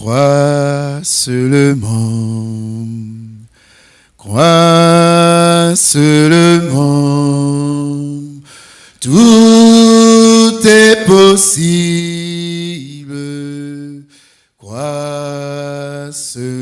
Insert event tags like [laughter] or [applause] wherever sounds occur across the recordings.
Crois seulement, crois seulement, tout est possible. Crois seulement,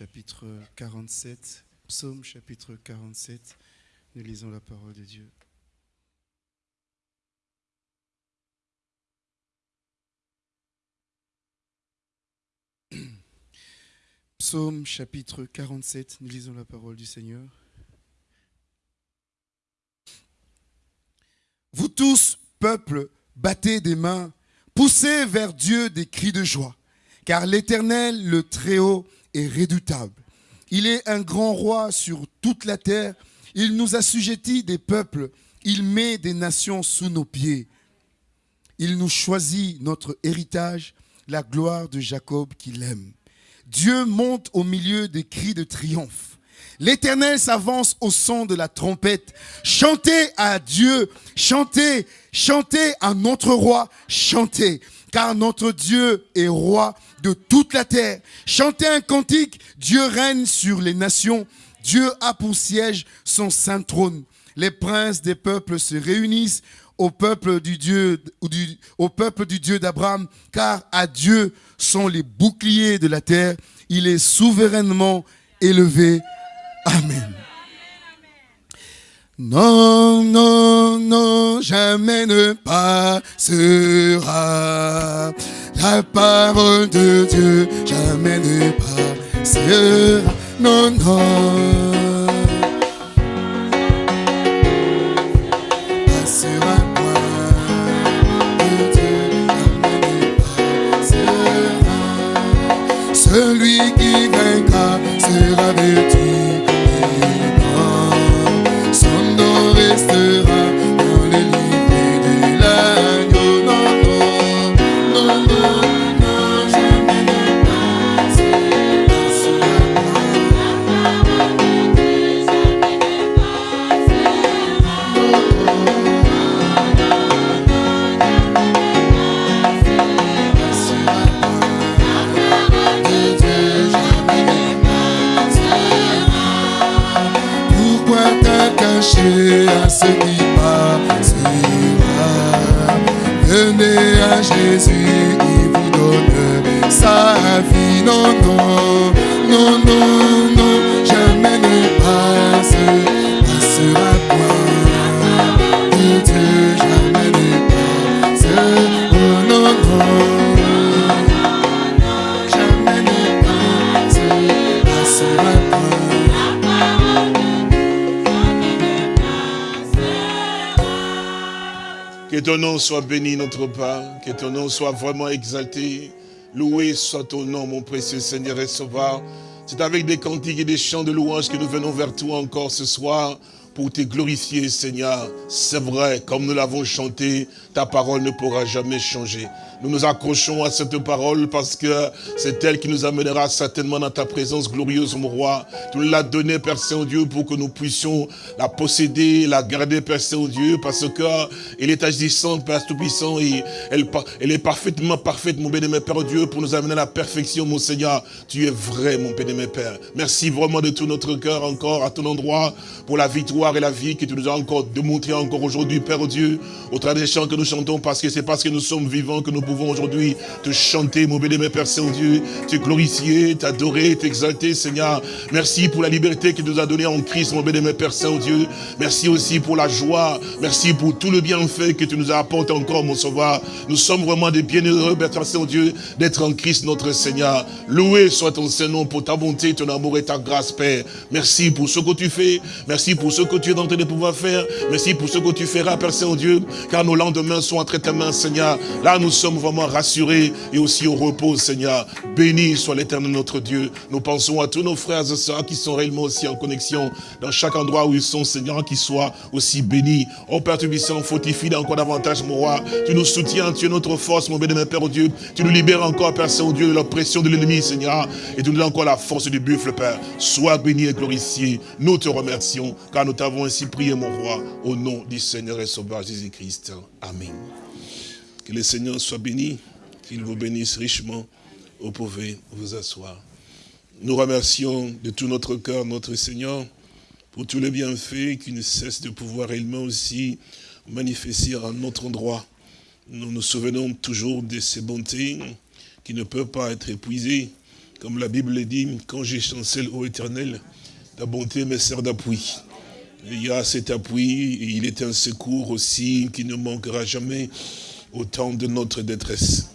chapitre 47. Psaume chapitre 47. Nous lisons la parole de Dieu. [clears throat] Psaume chapitre 47. Nous lisons la parole du Seigneur. Vous tous, peuple, battez des mains, poussez vers Dieu des cris de joie, car l'Éternel, le Très-Haut, redoutable. Il est un grand roi sur toute la terre. Il nous assujettit des peuples. Il met des nations sous nos pieds. Il nous choisit notre héritage, la gloire de Jacob qu'il aime. Dieu monte au milieu des cris de triomphe. L'Éternel s'avance au son de la trompette. Chantez à Dieu, chantez, chantez à notre roi, chantez, car notre Dieu est roi de toute la terre. Chantez un cantique, Dieu règne sur les nations, Dieu a pour siège son saint trône. Les princes des peuples se réunissent au peuple du Dieu, au peuple du Dieu d'Abraham, car à Dieu sont les boucliers de la terre. Il est souverainement élevé. Amen. Non, non, non, jamais ne passera. La parole de Dieu, jamais ne passera. Non, non. Ce qui passera Venez à Jésus, il vous donne sa vie. Non, non, non, non, non, jamais ne passe, Que ton nom soit béni, notre Père. Que ton nom soit vraiment exalté. Loué soit ton nom, mon précieux Seigneur et Sauveur. C'est avec des cantiques et des chants de louange que nous venons vers toi encore ce soir pour te glorifier, Seigneur. C'est vrai, comme nous l'avons chanté, ta parole ne pourra jamais changer. Nous nous accrochons à cette parole parce que c'est elle qui nous amènera certainement dans ta présence glorieuse, mon roi. Tu l'as donnée, Père Saint-Dieu, pour que nous puissions la posséder, la garder, Père Saint-Dieu, parce que elle est agissante, Père Tout-Puissant, et elle, elle est parfaitement parfaite, mon bénémoine Père Dieu, pour nous amener à la perfection, mon Seigneur. Tu es vrai, mon bénémoine Père. Merci vraiment de tout notre cœur encore à ton endroit pour la victoire et la vie que tu nous as encore démontré encore aujourd'hui, Père Dieu, au travers des chants que nous chantons, parce que c'est parce que nous sommes vivants que nous pouvons aujourd'hui te chanter, mon béni, Père Saint-Dieu, te glorifier, t'adorer, t'exalter, Seigneur. Merci pour la liberté qu'il nous a donnée en Christ, mon béni, Père Saint-Dieu. Merci aussi pour la joie. Merci pour tout le bienfait que tu nous as apporté encore, mon sauveur. Nous sommes vraiment des bienheureux, Père Saint-Dieu, d'être en Christ, notre Seigneur. Loué soit ton Saint-Nom pour ta bonté, ton amour et ta grâce, Père. Merci pour ce que tu fais. Merci pour ce que tu es en train de pouvoir faire. Merci pour ce que tu feras, Père Saint-Dieu, car nos lendemains sont entre tes mains, Seigneur. Là, nous sommes vraiment rassurés et aussi au repos, Seigneur. Béni soit l'éternel notre Dieu. Nous pensons à tous nos frères et sœurs qui sont réellement aussi en connexion dans chaque endroit où ils sont, Seigneur, qu'ils soient aussi bénis. Oh Père Tubissant, fortifie encore davantage, mon roi. Tu nous soutiens, tu es notre force, mon béni, Père Dieu. Tu nous libères encore, Père Saint-Dieu, de l'oppression de l'ennemi, Seigneur. Et tu nous donnes encore la force du buffle, Père. Sois béni et glorifié. Nous te remercions, car nous t'avons ainsi prié, mon roi, au nom du Seigneur et Sauveur Jésus-Christ. Amen. Que le Seigneur soit béni, qu'il vous bénisse richement. Vous pouvez vous asseoir. Nous remercions de tout notre cœur notre Seigneur pour tous les bienfaits qui ne cessent de pouvoir réellement aussi manifester à notre endroit. Nous nous souvenons toujours de ces bontés qui ne peuvent pas être épuisées. Comme la Bible le dit, quand j'ai chancelle au éternel, ta bonté me sert d'appui. Il y a cet appui, et il est un secours aussi qui ne manquera jamais au temps de notre détresse.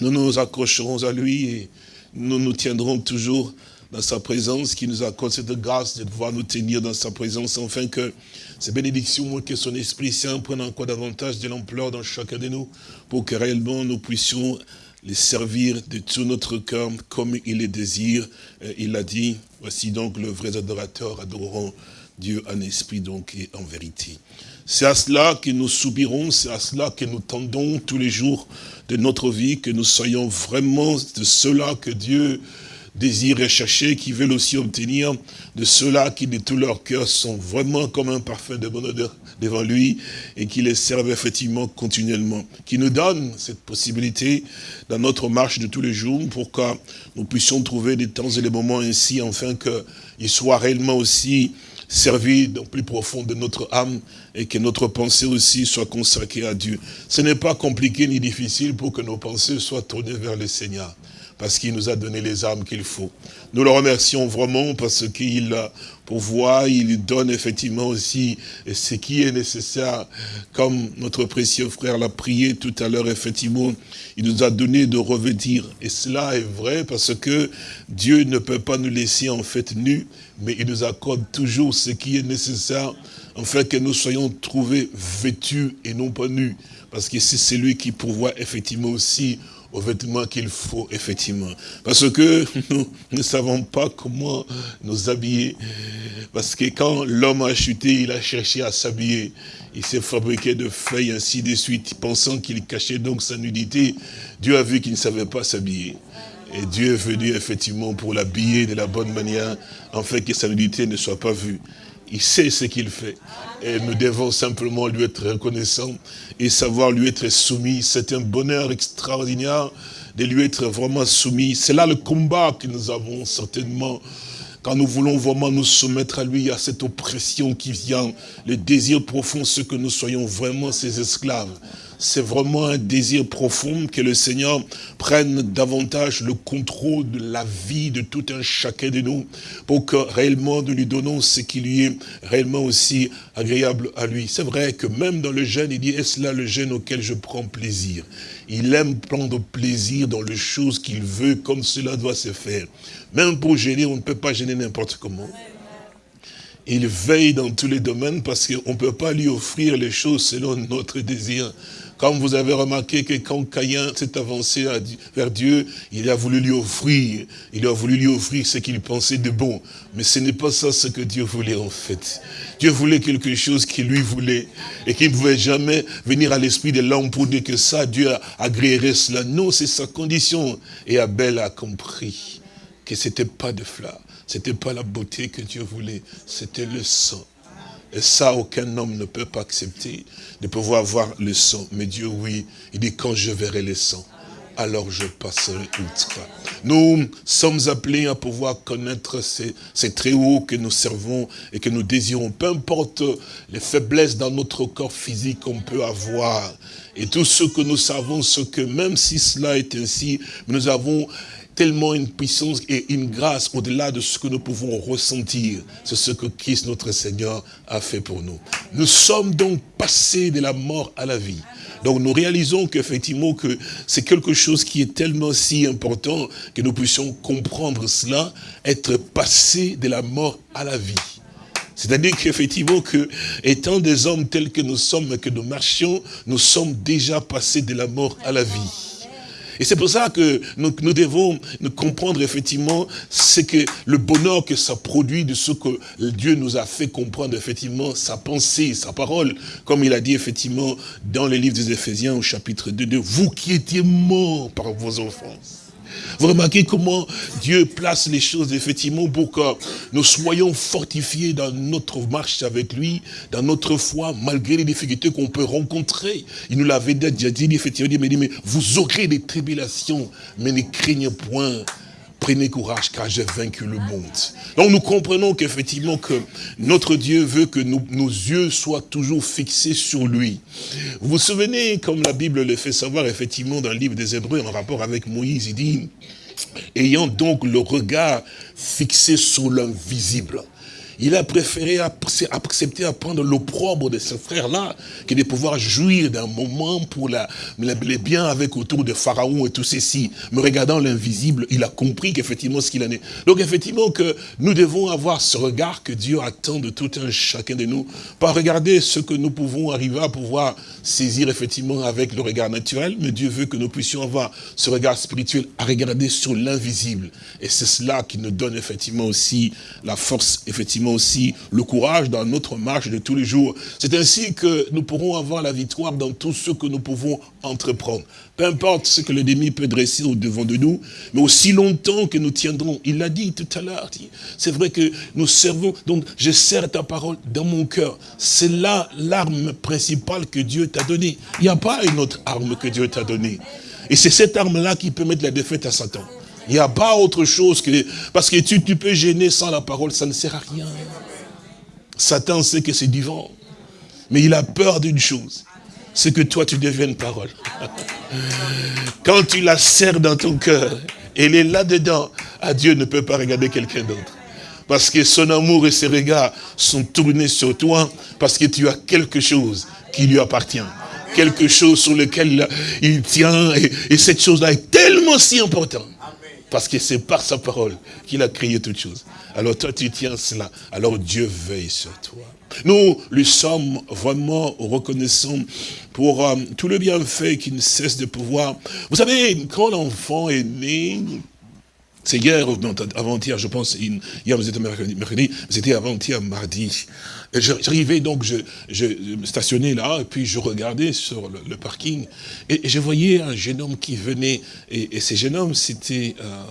Nous nous accrocherons à lui et nous nous tiendrons toujours dans sa présence, qui nous accorde cette grâce de pouvoir nous tenir dans sa présence, afin que ces bénédictions, que son Esprit Saint prenne encore davantage de l'ampleur dans chacun de nous, pour que réellement nous puissions les servir de tout notre cœur comme il les désire. Il a dit, voici donc le vrai adorateur adoreront Dieu en esprit donc et en vérité. C'est à cela que nous soupirons, c'est à cela que nous tendons tous les jours de notre vie, que nous soyons vraiment de cela que Dieu désire rechercher, qui veulent aussi obtenir, de ceux-là qui de tout leur cœur sont vraiment comme un parfum de bonne odeur devant lui et qui les servent effectivement continuellement. Qui nous donne cette possibilité dans notre marche de tous les jours pour que nous puissions trouver des temps et des moments ainsi, afin qu'ils soient réellement aussi servi dans le plus profond de notre âme et que notre pensée aussi soit consacrée à Dieu. Ce n'est pas compliqué ni difficile pour que nos pensées soient tournées vers le Seigneur parce qu'il nous a donné les armes qu'il faut. Nous le remercions vraiment parce qu'il pourvoit, il donne effectivement aussi ce qui est nécessaire, comme notre précieux frère l'a prié tout à l'heure, effectivement, il nous a donné de revêtir. Et cela est vrai parce que Dieu ne peut pas nous laisser en fait nus, mais il nous accorde toujours ce qui est nécessaire, afin que nous soyons trouvés vêtus et non pas nus. Parce que c'est celui qui pourvoit effectivement aussi aux vêtements qu'il faut, effectivement. Parce que [laughs] nous ne savons pas comment nous habiller. Parce que quand l'homme a chuté, il a cherché à s'habiller. Il s'est fabriqué de feuilles, ainsi de suite, pensant qu'il cachait donc sa nudité. Dieu a vu qu'il ne savait pas s'habiller. Et Dieu est venu effectivement pour l'habiller de la bonne manière, en fait que sa nudité ne soit pas vue. Il sait ce qu'il fait. Et nous devons simplement lui être reconnaissants et savoir lui être soumis. C'est un bonheur extraordinaire de lui être vraiment soumis. C'est là le combat que nous avons certainement quand nous voulons vraiment nous soumettre à lui, à cette oppression qui vient, le désir profond, ce que nous soyons vraiment ses esclaves c'est vraiment un désir profond que le Seigneur prenne davantage le contrôle de la vie de tout un chacun de nous, pour que réellement nous lui donnons ce qui lui est réellement aussi agréable à lui. C'est vrai que même dans le jeûne, il dit, est-ce là le jeûne auquel je prends plaisir? Il aime prendre plaisir dans les choses qu'il veut, comme cela doit se faire. Même pour gêner, on ne peut pas gêner n'importe comment. Il veille dans tous les domaines parce qu'on ne peut pas lui offrir les choses selon notre désir Comme vous avez remarqué que quand Caïn s'est avancé vers Dieu, il a voulu lui offrir, il a voulu lui offrir ce qu'il pensait de bon. Mais ce n'est pas ça ce que Dieu voulait en fait. Dieu voulait quelque chose qu'il lui voulait et qu'il ne pouvait jamais venir à l'esprit de l'homme pour dire que ça, Dieu agréerait cela. Non, c'est sa condition. Et Abel a compris que ce n'était pas de fleurs, ce n'était pas la beauté que Dieu voulait, c'était le sang. Et ça, aucun homme ne peut pas accepter de pouvoir voir le sang. Mais Dieu, oui, il dit, quand je verrai le sang, alors je passerai outre. Nous sommes appelés à pouvoir connaître ces, ces très hauts que nous servons et que nous désirons. Peu importe les faiblesses dans notre corps physique qu'on peut avoir. Et tout ce que nous savons, ce que même si cela est ainsi, nous avons tellement une puissance et une grâce au-delà de ce que nous pouvons ressentir. C'est ce que Christ, notre Seigneur, a fait pour nous. Nous sommes donc passés de la mort à la vie. Donc nous réalisons qu'effectivement que c'est quelque chose qui est tellement si important que nous puissions comprendre cela, être passé de la mort à la vie. C'est-à-dire qu'effectivement, que, étant des hommes tels que nous sommes, que nous marchions, nous sommes déjà passés de la mort à la vie. Et c'est pour ça que nous, devons comprendre effectivement ce que le bonheur que ça produit de ce que Dieu nous a fait comprendre effectivement sa pensée, sa parole. Comme il a dit effectivement dans le livre des Éphésiens au chapitre 2, de vous qui étiez morts par vos offenses. Vous remarquez comment Dieu place les choses effectivement pour que nous soyons fortifiés dans notre marche avec lui, dans notre foi, malgré les difficultés qu'on peut rencontrer. Il nous l'avait déjà dit, effectivement, il dit, mais vous aurez des tribulations, mais ne craignez point, prenez courage car j'ai vaincu le monde. Donc nous comprenons qu'effectivement que notre Dieu veut que nos yeux soient toujours fixés sur lui. Vous vous souvenez, comme la Bible le fait savoir effectivement dans le livre des Hébreux en rapport avec Moïse, il dit, ayant donc le regard fixé sur l'invisible. Il a préféré accepter à prendre l'opprobre de ce frère-là que de pouvoir jouir d'un moment pour les biens avec autour de Pharaon et tout ceci. Mais regardant l'invisible, il a compris qu'effectivement ce qu'il en est. Donc effectivement que nous devons avoir ce regard que Dieu attend de tout un chacun de nous. Pas regarder ce que nous pouvons arriver à pouvoir saisir effectivement avec le regard naturel, mais Dieu veut que nous puissions avoir ce regard spirituel à regarder sur l'invisible. Et c'est cela qui nous donne effectivement aussi la force, effectivement aussi le courage dans notre marche de tous les jours. C'est ainsi que nous pourrons avoir la victoire dans tout ce que nous pouvons entreprendre. Peu importe ce que l'ennemi peut dresser au devant de nous, mais aussi longtemps que nous tiendrons. Il l'a dit tout à l'heure. C'est vrai que nous servons, donc je sers ta parole dans mon cœur. C'est là l'arme principale que Dieu t'a donnée. Il n'y a pas une autre arme que Dieu t'a donnée. Et c'est cette arme-là qui peut mettre la défaite à Satan. Il n'y a pas autre chose que... Parce que tu, tu peux gêner sans la parole, ça ne sert à rien. Satan sait que c'est du vent. Mais il a peur d'une chose. C'est que toi, tu deviennes parole. [laughs] Quand tu la serres dans ton cœur, elle est là-dedans. Ah, Dieu ne peut pas regarder quelqu'un d'autre. Parce que son amour et ses regards sont tournés sur toi, parce que tu as quelque chose qui lui appartient quelque chose sur lequel il tient, et, et cette chose-là est tellement si importante. Parce que c'est par sa parole qu'il a créé toutes choses. Alors toi, tu tiens cela. Alors Dieu veille sur toi. Nous lui sommes vraiment reconnaissants pour euh, tout le bienfait qui ne cesse de pouvoir. Vous savez, quand l'enfant est né, c'est hier, avant-hier, je pense, hier vous étiez mercredi, c'était avant-hier, mardi. J'arrivais donc, je, me stationnais là, et puis je regardais sur le, parking, et, je voyais un jeune homme qui venait, et, ce jeune homme, c'était euh,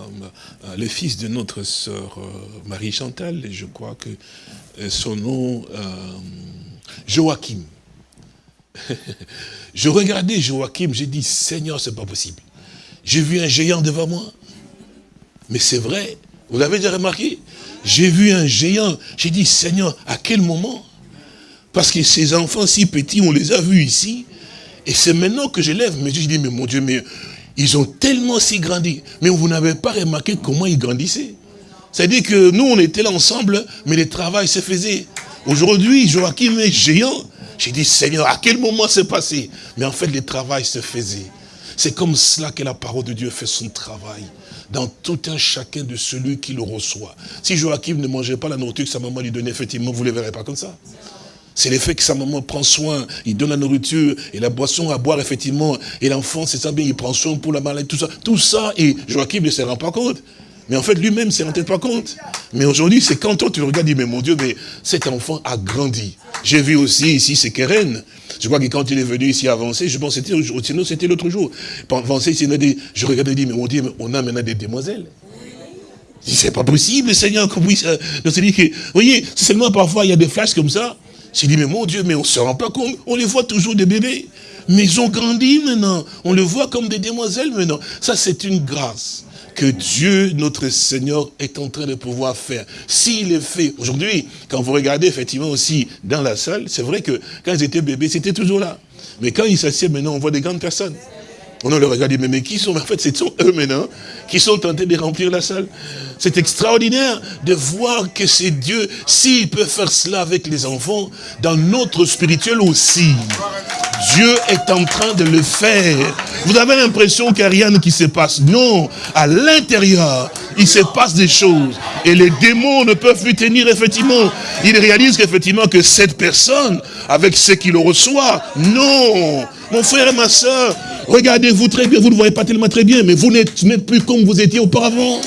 euh, le fils de notre sœur euh, Marie-Chantal, et je crois que son nom, Joachim. [laughs] je regardais Joachim, j'ai dit, Seigneur, c'est pas possible. J'ai vu un géant devant moi. Mais c'est vrai, vous l'avez déjà remarqué? J'ai vu un géant, j'ai dit, Seigneur, à quel moment? Parce que ces enfants si petits, on les a vus ici, et c'est maintenant que je lève, mais je dis, mais mon Dieu, mais ils ont tellement si grandi, mais vous n'avez pas remarqué comment ils grandissaient. C'est-à-dire que nous, on était là ensemble, mais le travail se faisait. Aujourd'hui, Joachim est géant. J'ai dit, Seigneur, à quel moment c'est passé? Mais en fait, le travail se faisait. C'est comme cela que la parole de Dieu fait son travail dans tout un chacun de celui qui le reçoit. Si Joachim ne mangeait pas la nourriture que sa maman lui donnait, effectivement, vous ne le verrez pas comme ça. C'est l'effet que sa maman prend soin, il donne la nourriture et la boisson à boire, effectivement. Et l'enfant, c'est ça bien, il prend soin pour la maladie, tout ça. Tout ça, et Joachim ne se rend pas compte. Mais en fait, lui-même ne se rend pas compte. Mais aujourd'hui, c'est quand toi, tu regardes, dis, mais mon Dieu, mais cet enfant a grandi. J'ai vu aussi ici, c'est Keren. Je crois que quand il est venu ici avancer, je pense que c'était, sinon c'était l'autre jour. Avancer ici, je regardais, dis, mais mon Dieu, on a maintenant des demoiselles. C'est pas possible, Seigneur, qu'on puisse... Euh, que, vous voyez, seulement parfois, il y a des flashs comme ça. J'ai dit, mais mon Dieu, mais on ne se rend pas compte. On les voit toujours des bébés. Mais ils ont grandi maintenant. On les voit comme des demoiselles maintenant. Ça, c'est une grâce que Dieu, notre Seigneur, est en train de pouvoir faire. S'il est fait, aujourd'hui, quand vous regardez effectivement aussi dans la salle, c'est vrai que quand ils étaient bébés, c'était toujours là. Mais quand ils s'assiedent maintenant, on voit des grandes personnes. On le regarde, mais, mais qui sont, en fait, ce sont eux maintenant qui sont tentés de remplir la salle. C'est extraordinaire de voir que c'est Dieu, s'il peut faire cela avec les enfants, dans notre spirituel aussi. Dieu est en train de le faire. Vous avez l'impression qu'il n'y a rien qui se passe. Non, à l'intérieur, il se passe des choses. Et les démons ne peuvent plus tenir, effectivement. Ils réalisent qu'effectivement que cette personne, avec ce qu'il reçoit, non. Mon frère et ma soeur, regardez-vous très bien, vous ne voyez pas tellement très bien, mais vous n'êtes plus comme vous étiez auparavant.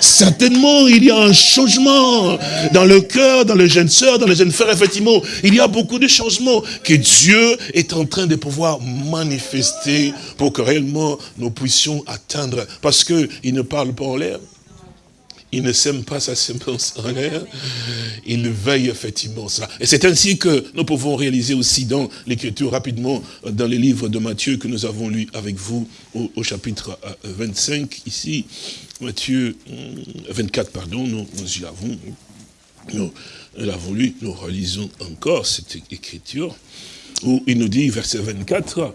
Certainement, il y a un changement dans le cœur, dans les jeunes sœurs, dans les jeunes frères, effectivement. Il y a beaucoup de changements que Dieu est en train de pouvoir manifester pour que réellement nous puissions atteindre. Parce qu'il ne parle pas en l'air. Il ne sème pas sa semence en l'air. Il veille effectivement cela. Et c'est ainsi que nous pouvons réaliser aussi dans l'écriture rapidement, dans les livres de Matthieu que nous avons lu avec vous au, chapitre 25 euh, ici. Matthieu 24, euh, pardon, nous, y avons, nous l'avons lu, nous relisons encore cette écriture, où il nous dit, verset 24,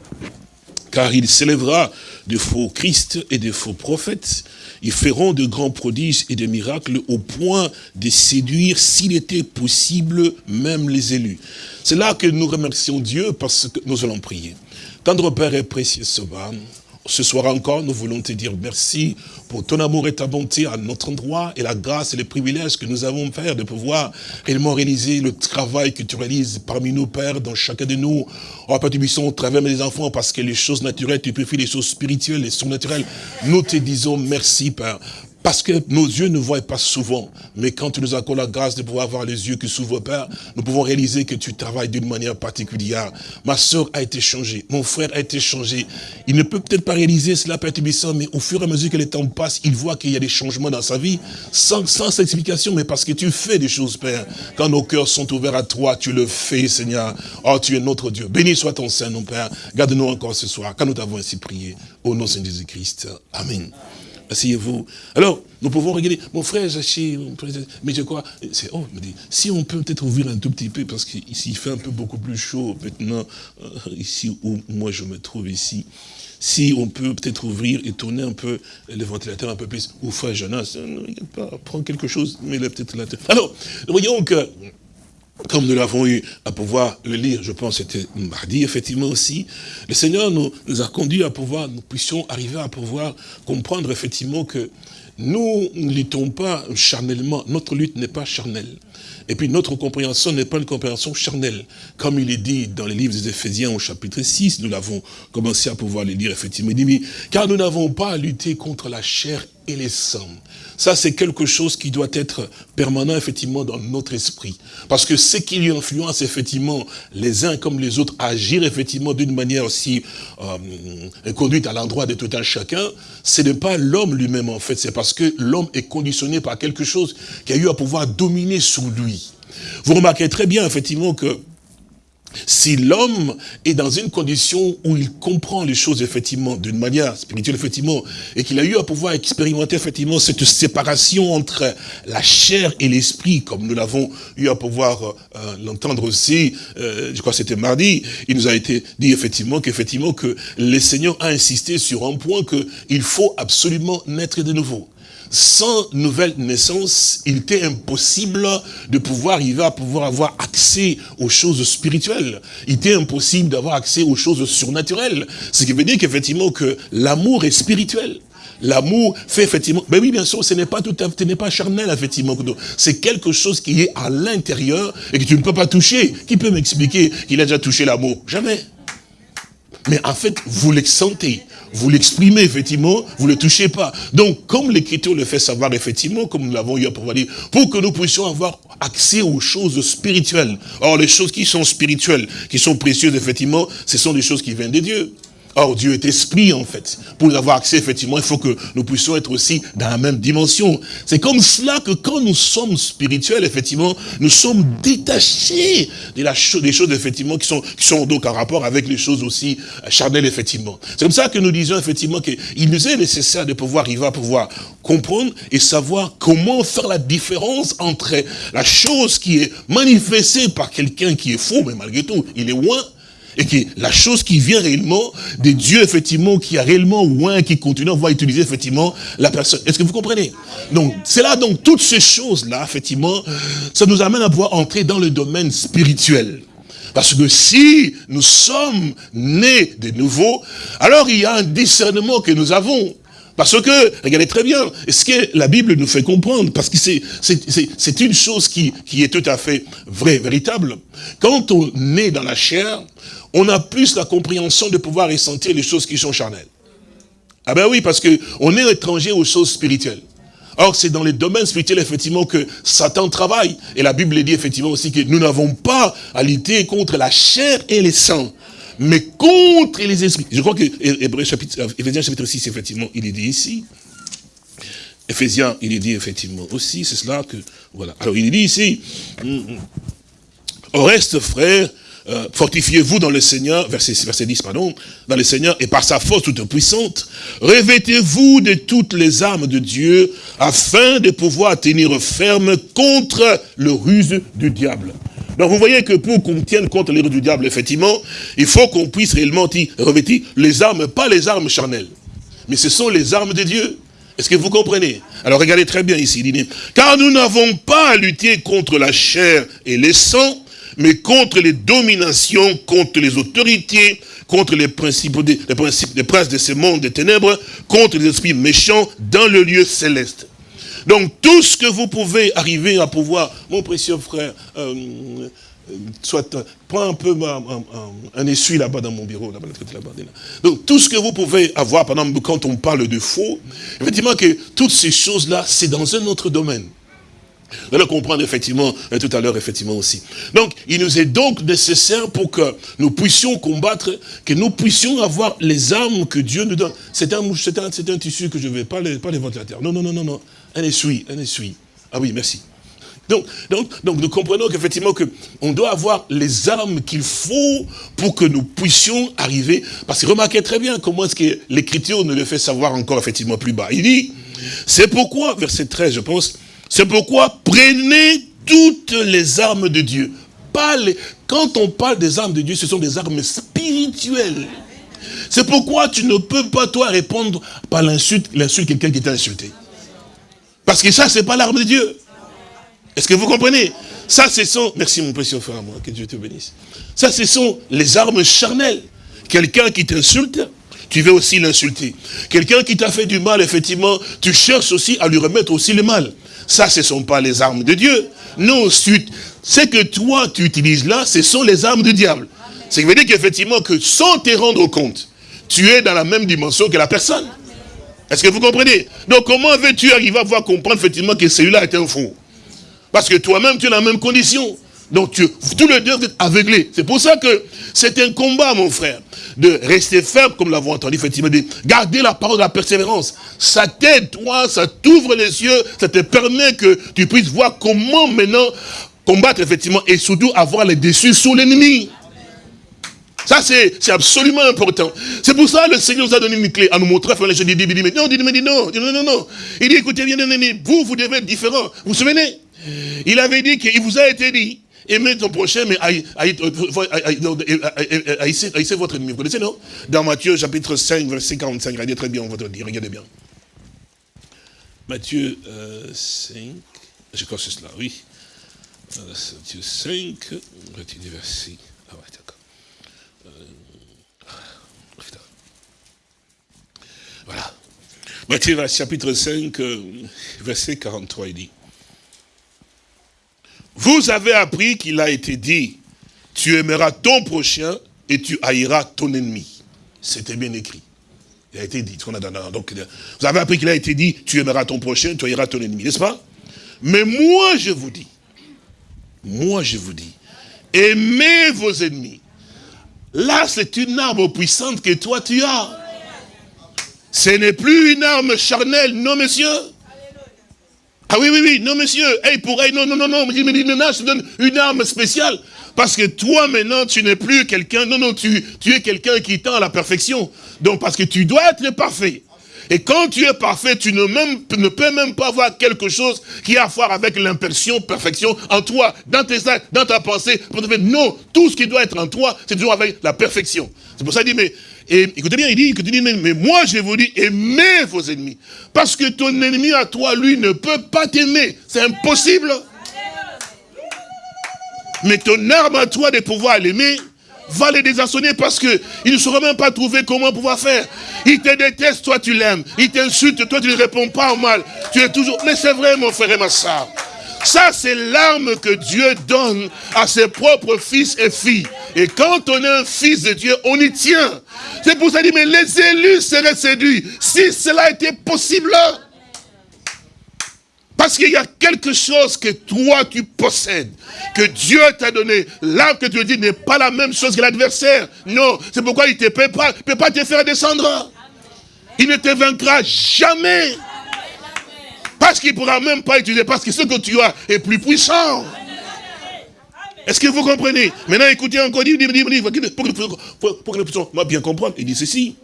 car il s'élèvera de faux Christ et de faux prophètes, ils feront de grands prodiges et des miracles au point de séduire, s'il était possible, même les élus. C'est là que nous remercions Dieu parce que nous allons prier. Tendre Père et précieux Sauveur, ce soir encore, nous voulons te dire merci pour ton amour et ta bonté à notre endroit et la grâce et les privilèges que nous avons, Père, de pouvoir réellement réaliser le travail que tu réalises parmi nous, Père, dans chacun de nous. Oh, Père, tu au travers des enfants, parce que les choses naturelles, tu préfères les choses spirituelles, les surnaturelles. Nous te disons merci, Père, parce que nos yeux ne voient pas souvent. Mais quand tu nous accordes la grâce de pouvoir avoir les yeux qui s'ouvrent, Père, nous pouvons réaliser que tu travailles d'une manière particulière. Ma soeur a été changée. Mon frère a été changé. Il ne peut peut-être pas réaliser cela, Père Tubissant, mais au fur et à mesure que le temps passe, il voit qu'il y a des changements dans sa vie, sans, sans explication, mais parce que tu fais des choses, Père. Quand nos cœurs sont ouverts à toi, tu le fais, Seigneur. Oh, tu es notre Dieu. Béni soit ton Saint, mon Père. Garde-nous encore ce soir, quand nous t'avons ainsi prié. Au nom de Jésus-Christ. Amen. Asseyez-vous. Alors, nous pouvons regarder. Mon frère Zaché, mais je crois, oh, me si on peut peut-être ouvrir un tout petit peu, parce qu'ici il fait un peu beaucoup plus chaud maintenant, euh, ici où moi je me trouve ici. Si on peut peut-être ouvrir et tourner un peu le ventilateur un peu plus, ou frère Jonas, euh, ne regarde pas, prends quelque chose, mets-le peut-être là. Alors, voyons que comme nous l'avons eu à pouvoir le lire, je pense c'était mardi effectivement aussi, le Seigneur nous, nous, a conduit à pouvoir, nous puissions arriver à pouvoir comprendre effectivement que nous ne luttons pas charnellement, notre lutte n'est pas charnelle. Et puis notre compréhension n'est pas une compréhension charnelle. Comme il est dit dans les livres des Éphésiens au chapitre 6, nous l'avons commencé à pouvoir le lire effectivement. Il dit, car nous n'avons pas à lutter contre la chair et les sangs. Ça, c'est quelque chose qui doit être permanent, effectivement, dans notre esprit. Parce que ce qui lui influence, effectivement, les uns comme les autres, agir, effectivement, d'une manière aussi euh, conduite à l'endroit de tout un chacun, ce n'est pas l'homme lui-même, en fait. C'est parce que l'homme est conditionné par quelque chose qui a eu à pouvoir dominer sur lui. Vous remarquez très bien, effectivement, que si l'homme est dans une condition où il comprend les choses effectivement d'une manière spirituelle effectivement et qu'il a eu à pouvoir expérimenter effectivement cette séparation entre la chair et l'esprit comme nous l'avons eu à pouvoir euh, l'entendre aussi euh, je crois que c'était mardi il nous a été dit effectivement qu'effectivement que le Seigneur a insisté sur un point que il faut absolument naître de nouveau sans nouvelle naissance, il était impossible de pouvoir arriver à pouvoir avoir accès aux choses spirituelles. Il était impossible d'avoir accès aux choses surnaturelles. Ce qui veut dire qu'effectivement que l'amour est spirituel. l'amour fait effectivement, ben oui, bien sûr, ce n'est pas tout à ce n'est pas charnel, effectivement. C'est quelque chose qui est à l'intérieur et que tu ne peux pas toucher. Qui peut m'expliquer qu'il a déjà touché l'amour? Jamais. Mais en fait, vous le sentez, vous l'exprimez effectivement, vous ne le touchez pas. Donc, comme l'Écriture le fait savoir effectivement, comme nous l'avons eu à pouvoir dire, pour que nous puissions avoir accès aux choses spirituelles. Or, les choses qui sont spirituelles, qui sont précieuses effectivement, ce sont des choses qui viennent de Dieu. Or, Dieu est esprit, en fait. Pour avoir accès, effectivement, il faut que nous puissions être aussi dans la même dimension. C'est comme cela que quand nous sommes spirituels, effectivement, nous sommes détachés des choses, effectivement, qui sont, qui sont donc en rapport avec les choses aussi charnelles, effectivement. C'est comme ça que nous disons, effectivement, qu'il nous est nécessaire de pouvoir arriver à pouvoir comprendre et savoir comment faire la différence entre la chose qui est manifestée par quelqu'un qui est faux, mais malgré tout, il est loin, et que la chose qui vient réellement de Dieu, effectivement, qui a réellement loin, qui continue, on va utiliser effectivement la personne. Est-ce que vous comprenez? Donc, c'est là, donc, toutes ces choses-là, effectivement, ça nous amène à pouvoir entrer dans le domaine spirituel. Parce que si nous sommes nés de nouveau, alors il y a un discernement que nous avons. Parce que, regardez très bien, ce que la Bible nous fait comprendre, parce que c'est une chose qui, qui est tout à fait vraie, véritable. Quand on est dans la chair, on a plus la compréhension de pouvoir ressentir les choses qui sont charnelles. Ah ben oui, parce qu'on est étranger aux choses spirituelles. Or, c'est dans les domaines spirituels, effectivement, que Satan travaille. Et la Bible dit, effectivement, aussi que nous n'avons pas à lutter contre la chair et les sangs, mais contre les esprits. Je crois que chapitre, Éphésiens chapitre 6, effectivement, il est dit ici. Éphésiens, il est dit, effectivement, aussi, c'est cela que, voilà. Alors, il est dit ici, hum, hum. au reste, frère, euh, fortifiez-vous dans le Seigneur, verset, verset 10, pardon, dans le Seigneur, et par sa force toute puissante, revêtez-vous de toutes les armes de Dieu, afin de pouvoir tenir ferme contre le ruse du diable. Donc vous voyez que pour qu'on tienne contre les ruses du diable, effectivement, il faut qu'on puisse réellement revêtir les armes, pas les armes charnelles, mais ce sont les armes de Dieu. Est-ce que vous comprenez? Alors regardez très bien ici, il car nous n'avons pas à lutter contre la chair et les sangs, mais contre les dominations, contre les autorités, contre les principes, les principes, les princes de ce monde des ténèbres, contre les esprits méchants dans le lieu céleste. Donc tout ce que vous pouvez arriver à pouvoir, mon précieux frère, euh, euh, soit, prends un peu un, essuie là-bas dans mon bureau, là-bas, là-bas. Donc tout ce que vous pouvez avoir, par exemple, quand on parle de faux, effectivement que toutes ces choses-là, c'est dans un autre domaine. Vous allez comprendre effectivement, euh, tout à l'heure effectivement aussi. Donc, il nous est donc nécessaire pour que nous puissions combattre, que nous puissions avoir les armes que Dieu nous donne. C'est un, un, un, tissu que je vais pas les, pas les ventilateurs. Non, non, non, non, non. Un essuie, un essuie. Ah oui, merci. Donc, donc, donc nous comprenons qu'effectivement on doit avoir les armes qu'il faut pour que nous puissions arriver. Parce que remarquez très bien comment est-ce que l'Écriture nous le fait savoir encore effectivement plus bas. Il dit, c'est pourquoi, verset 13 je pense, c'est pourquoi prenez toutes les armes de Dieu. Pas Quand on parle des armes de Dieu, ce sont des armes spirituelles. C'est pourquoi tu ne peux pas, toi, répondre par l'insulte, l'insulte quelqu'un qui t'a insulté. Parce que ça, c'est pas l'arme de Dieu. Est-ce que vous comprenez? Ça, ce sont... Merci, mon précieux frère, moi, que Dieu te bénisse. Ça, ce sont les armes charnelles. Quelqu'un qui t'insulte, tu veux aussi l'insulter. Quelqu'un qui t'a fait du mal, effectivement, tu cherches aussi à lui remettre aussi le mal. Ça, ce ne sont pas les armes de Dieu. Non, ce que toi, tu utilises là, ce sont les armes du diable. Ce qui veut dire qu'effectivement, que sans te rendre compte, tu es dans la même dimension que la personne. Est-ce que vous comprenez? Donc, comment veux-tu arriver à voir comprendre effectivement que celui-là est un fou Parce que toi-même, tu es dans la même condition. Donc, tous les deux, êtes aveuglés. C'est pour ça que c'est un combat, mon frère, de rester ferme, comme l'avons entendu, effectivement, de garder la parole de la persévérance. Ça t'aide, toi, ça t'ouvre les yeux, ça te permet que tu puisses voir comment maintenant combattre, effectivement, et surtout avoir les dessus sur l'ennemi. Ça, c'est absolument important. C'est pour ça que le Seigneur nous a donné une clé à nous montrer. Je dis, dis, dis, non, dis, dis, non, non, non, non. Il dit, écoutez bien, vous, vous devez être différent. Vous vous souvenez? Il avait dit qu'il vous a été dit Aimez ton prochain, mais haïssez votre ennemi. Vous connaissez, non? Dans Matthieu, chapitre 5, verset 45. Regardez très bien, on va te dire. Regardez bien. Matthieu 5, euh, je crois que c'est cela, oui. Matthieu 5, retenez verset. Ah ouais, d'accord. Euh, voilà. Matthieu chapitre 5, euh, verset 43, il dit, vous avez appris qu'il a été dit, tu aimeras ton prochain et tu haïras ton ennemi. C'était bien écrit. Il a été dit. Vous avez appris qu'il a été dit, tu aimeras ton prochain, tu haïras ton ennemi, n'est-ce pas? Mais moi, je vous dis, moi, je vous dis, aimez vos ennemis. Là, c'est une arme puissante que toi, tu as. Ce n'est plus une arme charnelle, non, monsieur? Ah oui, oui, oui, non, monsieur. Hey, pour, hey, non, non, non, non, mais non, je te donne une arme spéciale. Parce que toi, maintenant, tu n'es plus quelqu'un, non, non, tu, tu es quelqu'un qui tend à la perfection. Donc, parce que tu dois être parfait. Et quand tu es parfait, tu ne, même, ne peux même pas avoir quelque chose qui a à voir avec l'impression, perfection en toi, dans tes actes, dans ta pensée. Non, tout ce qui doit être en toi, c'est toujours avec la perfection. C'est pour ça qu'il dit, mais et écoutez bien, il dit, dit, mais moi je vous dis, aimez vos ennemis. Parce que ton ennemi à toi, lui, ne peut pas t'aimer. C'est impossible. Mais ton arme à toi de pouvoir l'aimer, va les désarçonner parce que il ne saura même pas trouver comment pouvoir faire. Il te déteste, toi tu l'aimes. Il t'insulte, toi tu ne réponds pas au mal. Tu es toujours... Mais c'est vrai mon frère et ma soeur. Ça, c'est l'arme que Dieu donne à ses propres fils et filles. Et quand on est un fils de Dieu, on y tient. C'est pour ça qu'il dit, mais les élus seraient séduits. Si cela était possible. Parce qu'il y a quelque chose que toi tu possèdes, que Dieu t'a donné. L'arme que tu dis n'est pas la même chose que l'adversaire. Non, c'est pourquoi il ne peut pas, peut pas te faire descendre. Il ne te vaincra jamais. Parce qu'il ne pourra même pas utiliser, parce que ce que tu as est plus puissant. Est-ce que vous comprenez? Maintenant, écoutez encore, pour que nous puissions bien comprendre, il dit ceci.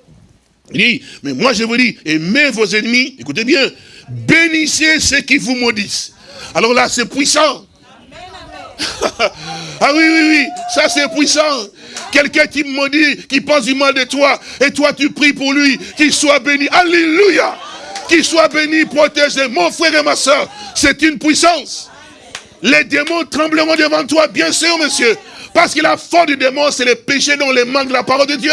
Il dit, mais moi je vous dis, aimez vos ennemis, écoutez bien, bénissez ceux qui vous maudissent. Alors là, c'est puissant. [laughs] ah oui, oui, oui, ça c'est puissant. Quelqu'un qui maudit, qui pense du mal de toi, et toi tu pries pour lui, qu'il soit béni. Alléluia qu'il soit béni, protégé. Mon frère et ma soeur, c'est une puissance. Les démons trembleront devant toi, bien sûr, monsieur. Parce que la force du démon, c'est le péché dont les manque de la parole de Dieu.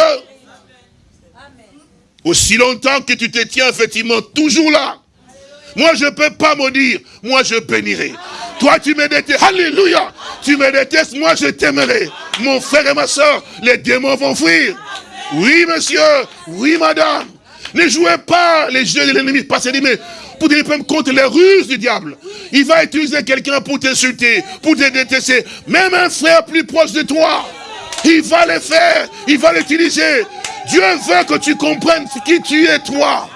Aussi longtemps que tu te tiens effectivement toujours là. Moi, je ne peux pas maudire. Moi, je bénirai. Toi, tu me détestes. Alléluia. Tu me détestes. Moi, je t'aimerai. Mon frère et ma soeur, les démons vont fuir. Oui, monsieur. Oui, madame. Ne jouez pas les jeux de l'ennemi. Parce qu'il dit, mais pour te contre les ruses du diable. Il va utiliser quelqu'un pour t'insulter, pour te détester. Même un frère plus proche de toi. Il va le faire. Il va l'utiliser. Dieu veut que tu comprennes qui tu es, toi.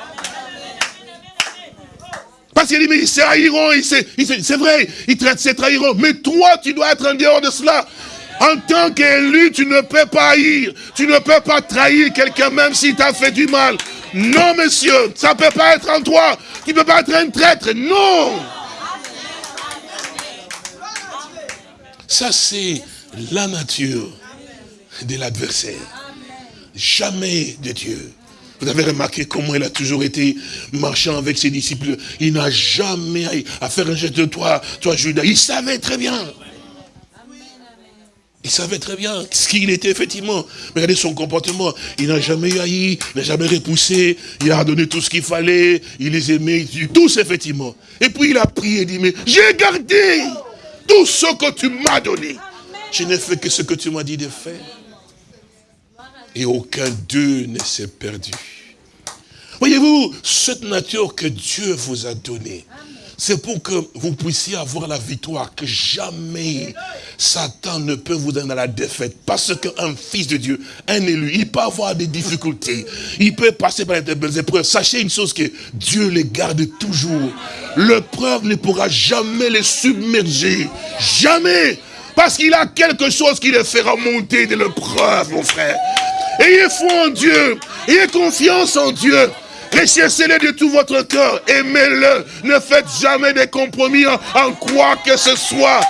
Parce qu'il dit, mais ils se c'est vrai, ils se trahiront. Mais toi, tu dois être en dehors de cela. En tant qu'élu, tu ne peux pas haïr. Tu ne peux pas trahir quelqu'un même s'il t'a fait du mal. Non, monsieur, ça ne peut pas être en toi. Tu ne peux pas être un traître. Non. Ça, c'est la nature de l'adversaire. Jamais de Dieu. Vous avez remarqué comment il a toujours été marchant avec ses disciples. Il n'a jamais à faire un geste de toi, toi Judas. Il savait très bien. Il savait très bien ce qu'il était, effectivement. Regardez son comportement. Il n'a jamais haï, il n'a jamais repoussé, il a donné tout ce qu'il fallait, il les aimait, tous, effectivement. Et puis il a prié et dit, mais j'ai gardé tout ce que tu m'as donné. Je n'ai fait que ce que tu m'as dit de faire. Et aucun d'eux ne s'est perdu. Voyez-vous, cette nature que Dieu vous a donnée, c'est pour que vous puissiez avoir la victoire, que jamais Satan ne peut vous donner la défaite. Parce qu'un fils de Dieu, un élu, il peut avoir des difficultés. Il peut passer par des belles épreuves. Sachez une chose que Dieu les garde toujours. L'épreuve ne pourra jamais les submerger. Jamais. Parce qu'il a quelque chose qui les fera monter de l'épreuve, mon frère. Ayez foi en Dieu. Ayez confiance en Dieu. Recherchez-le de tout votre cœur. Aimez-le. Ne faites jamais des compromis en, quoi que ce soit.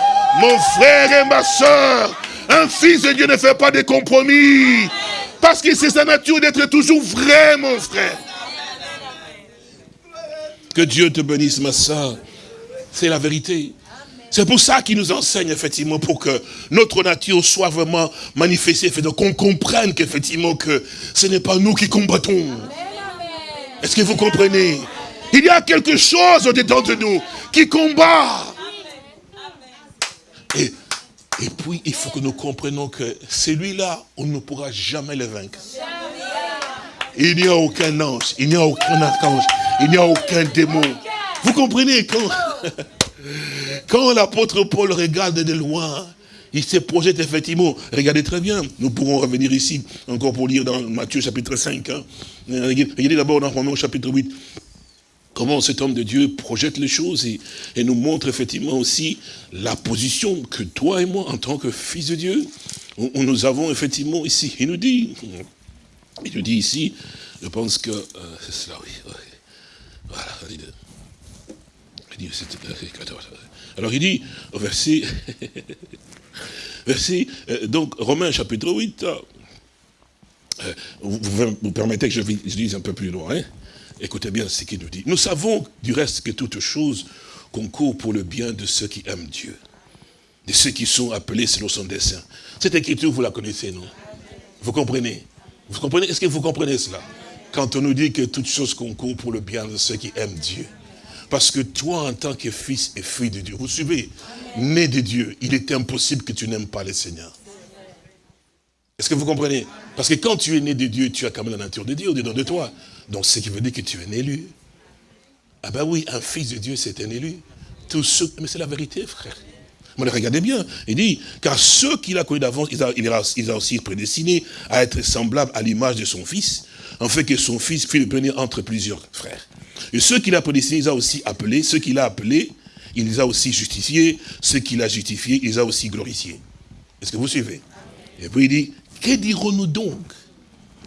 Mon frère et ma soeur, un fils de Dieu ne fait pas de compromis. Parce que c'est sa nature d'être toujours vrai, mon frère. Que Dieu te bénisse, ma soeur. C'est la vérité. C'est pour ça qu'il nous enseigne, effectivement, pour que notre nature soit vraiment manifestée, qu'on comprenne qu'effectivement, que ce n'est pas nous qui combattons. Est-ce que vous comprenez? Il y a quelque chose au-dedans de nous qui combat. Et, et puis, il faut que nous comprenions que celui-là, on ne pourra jamais le vaincre. Il n'y a aucun ange, il n'y a aucun archange, il n'y a aucun démon. Vous comprenez quand, [laughs] quand l'apôtre Paul regarde de loin, il se projette effectivement. Regardez très bien, nous pourrons revenir ici, encore pour lire dans Matthieu chapitre 5. Hein. Regardez d'abord dans Romains chapitre 8 comment cet homme de Dieu projette les choses et, nous montre effectivement aussi la position que toi et moi, en tant que fils de Dieu, nous avons effectivement ici. Il nous dit, il nous dit ici, je pense que, euh, c'est cela, oui, voilà, il dit, alors il dit, au verset, [laughs] verset, euh, donc Romains chapitre 8, euh, vous, permettez que je, lise un peu plus loin, hein Écoutez bien ce qu'il nous dit. Nous savons du reste que toute chose concourt pour le bien de ceux qui aiment Dieu, de ceux qui sont appelés selon son dessein. Cette écriture, vous la connaissez, non? Vous comprenez? Vous comprenez? Est-ce que vous comprenez cela? Quand on nous dit que toute chose concourt pour le bien de ceux qui aiment Dieu. Parce que toi, en tant que fils et fille de Dieu, vous suivez, né de Dieu, il est impossible que tu n'aimes pas le Seigneur. Est-ce que vous comprenez? Parce que quand tu es né de Dieu, tu as quand même la nature de Dieu au-dedans de toi. Donc, ce qui veut dire que tu es un élu. Ah ben oui, un fils de Dieu, c'est un élu. Mais c'est la vérité, frère. Mais regardez bien, il dit, car ceux qu'il a connus d'avance, il il, a, aussi prédestiné à être semblable à l'image de son fils, en fait que son fils fût le premier entre plusieurs frères. Et ceux qu'il a prédestinés, il a aussi appelés, ceux qu'il a appelés, il les a aussi justifiés, ceux qu'il a justifiés, il les a aussi glorifiés. Est-ce que vous suivez? Et puis il dit, que dirons-nous donc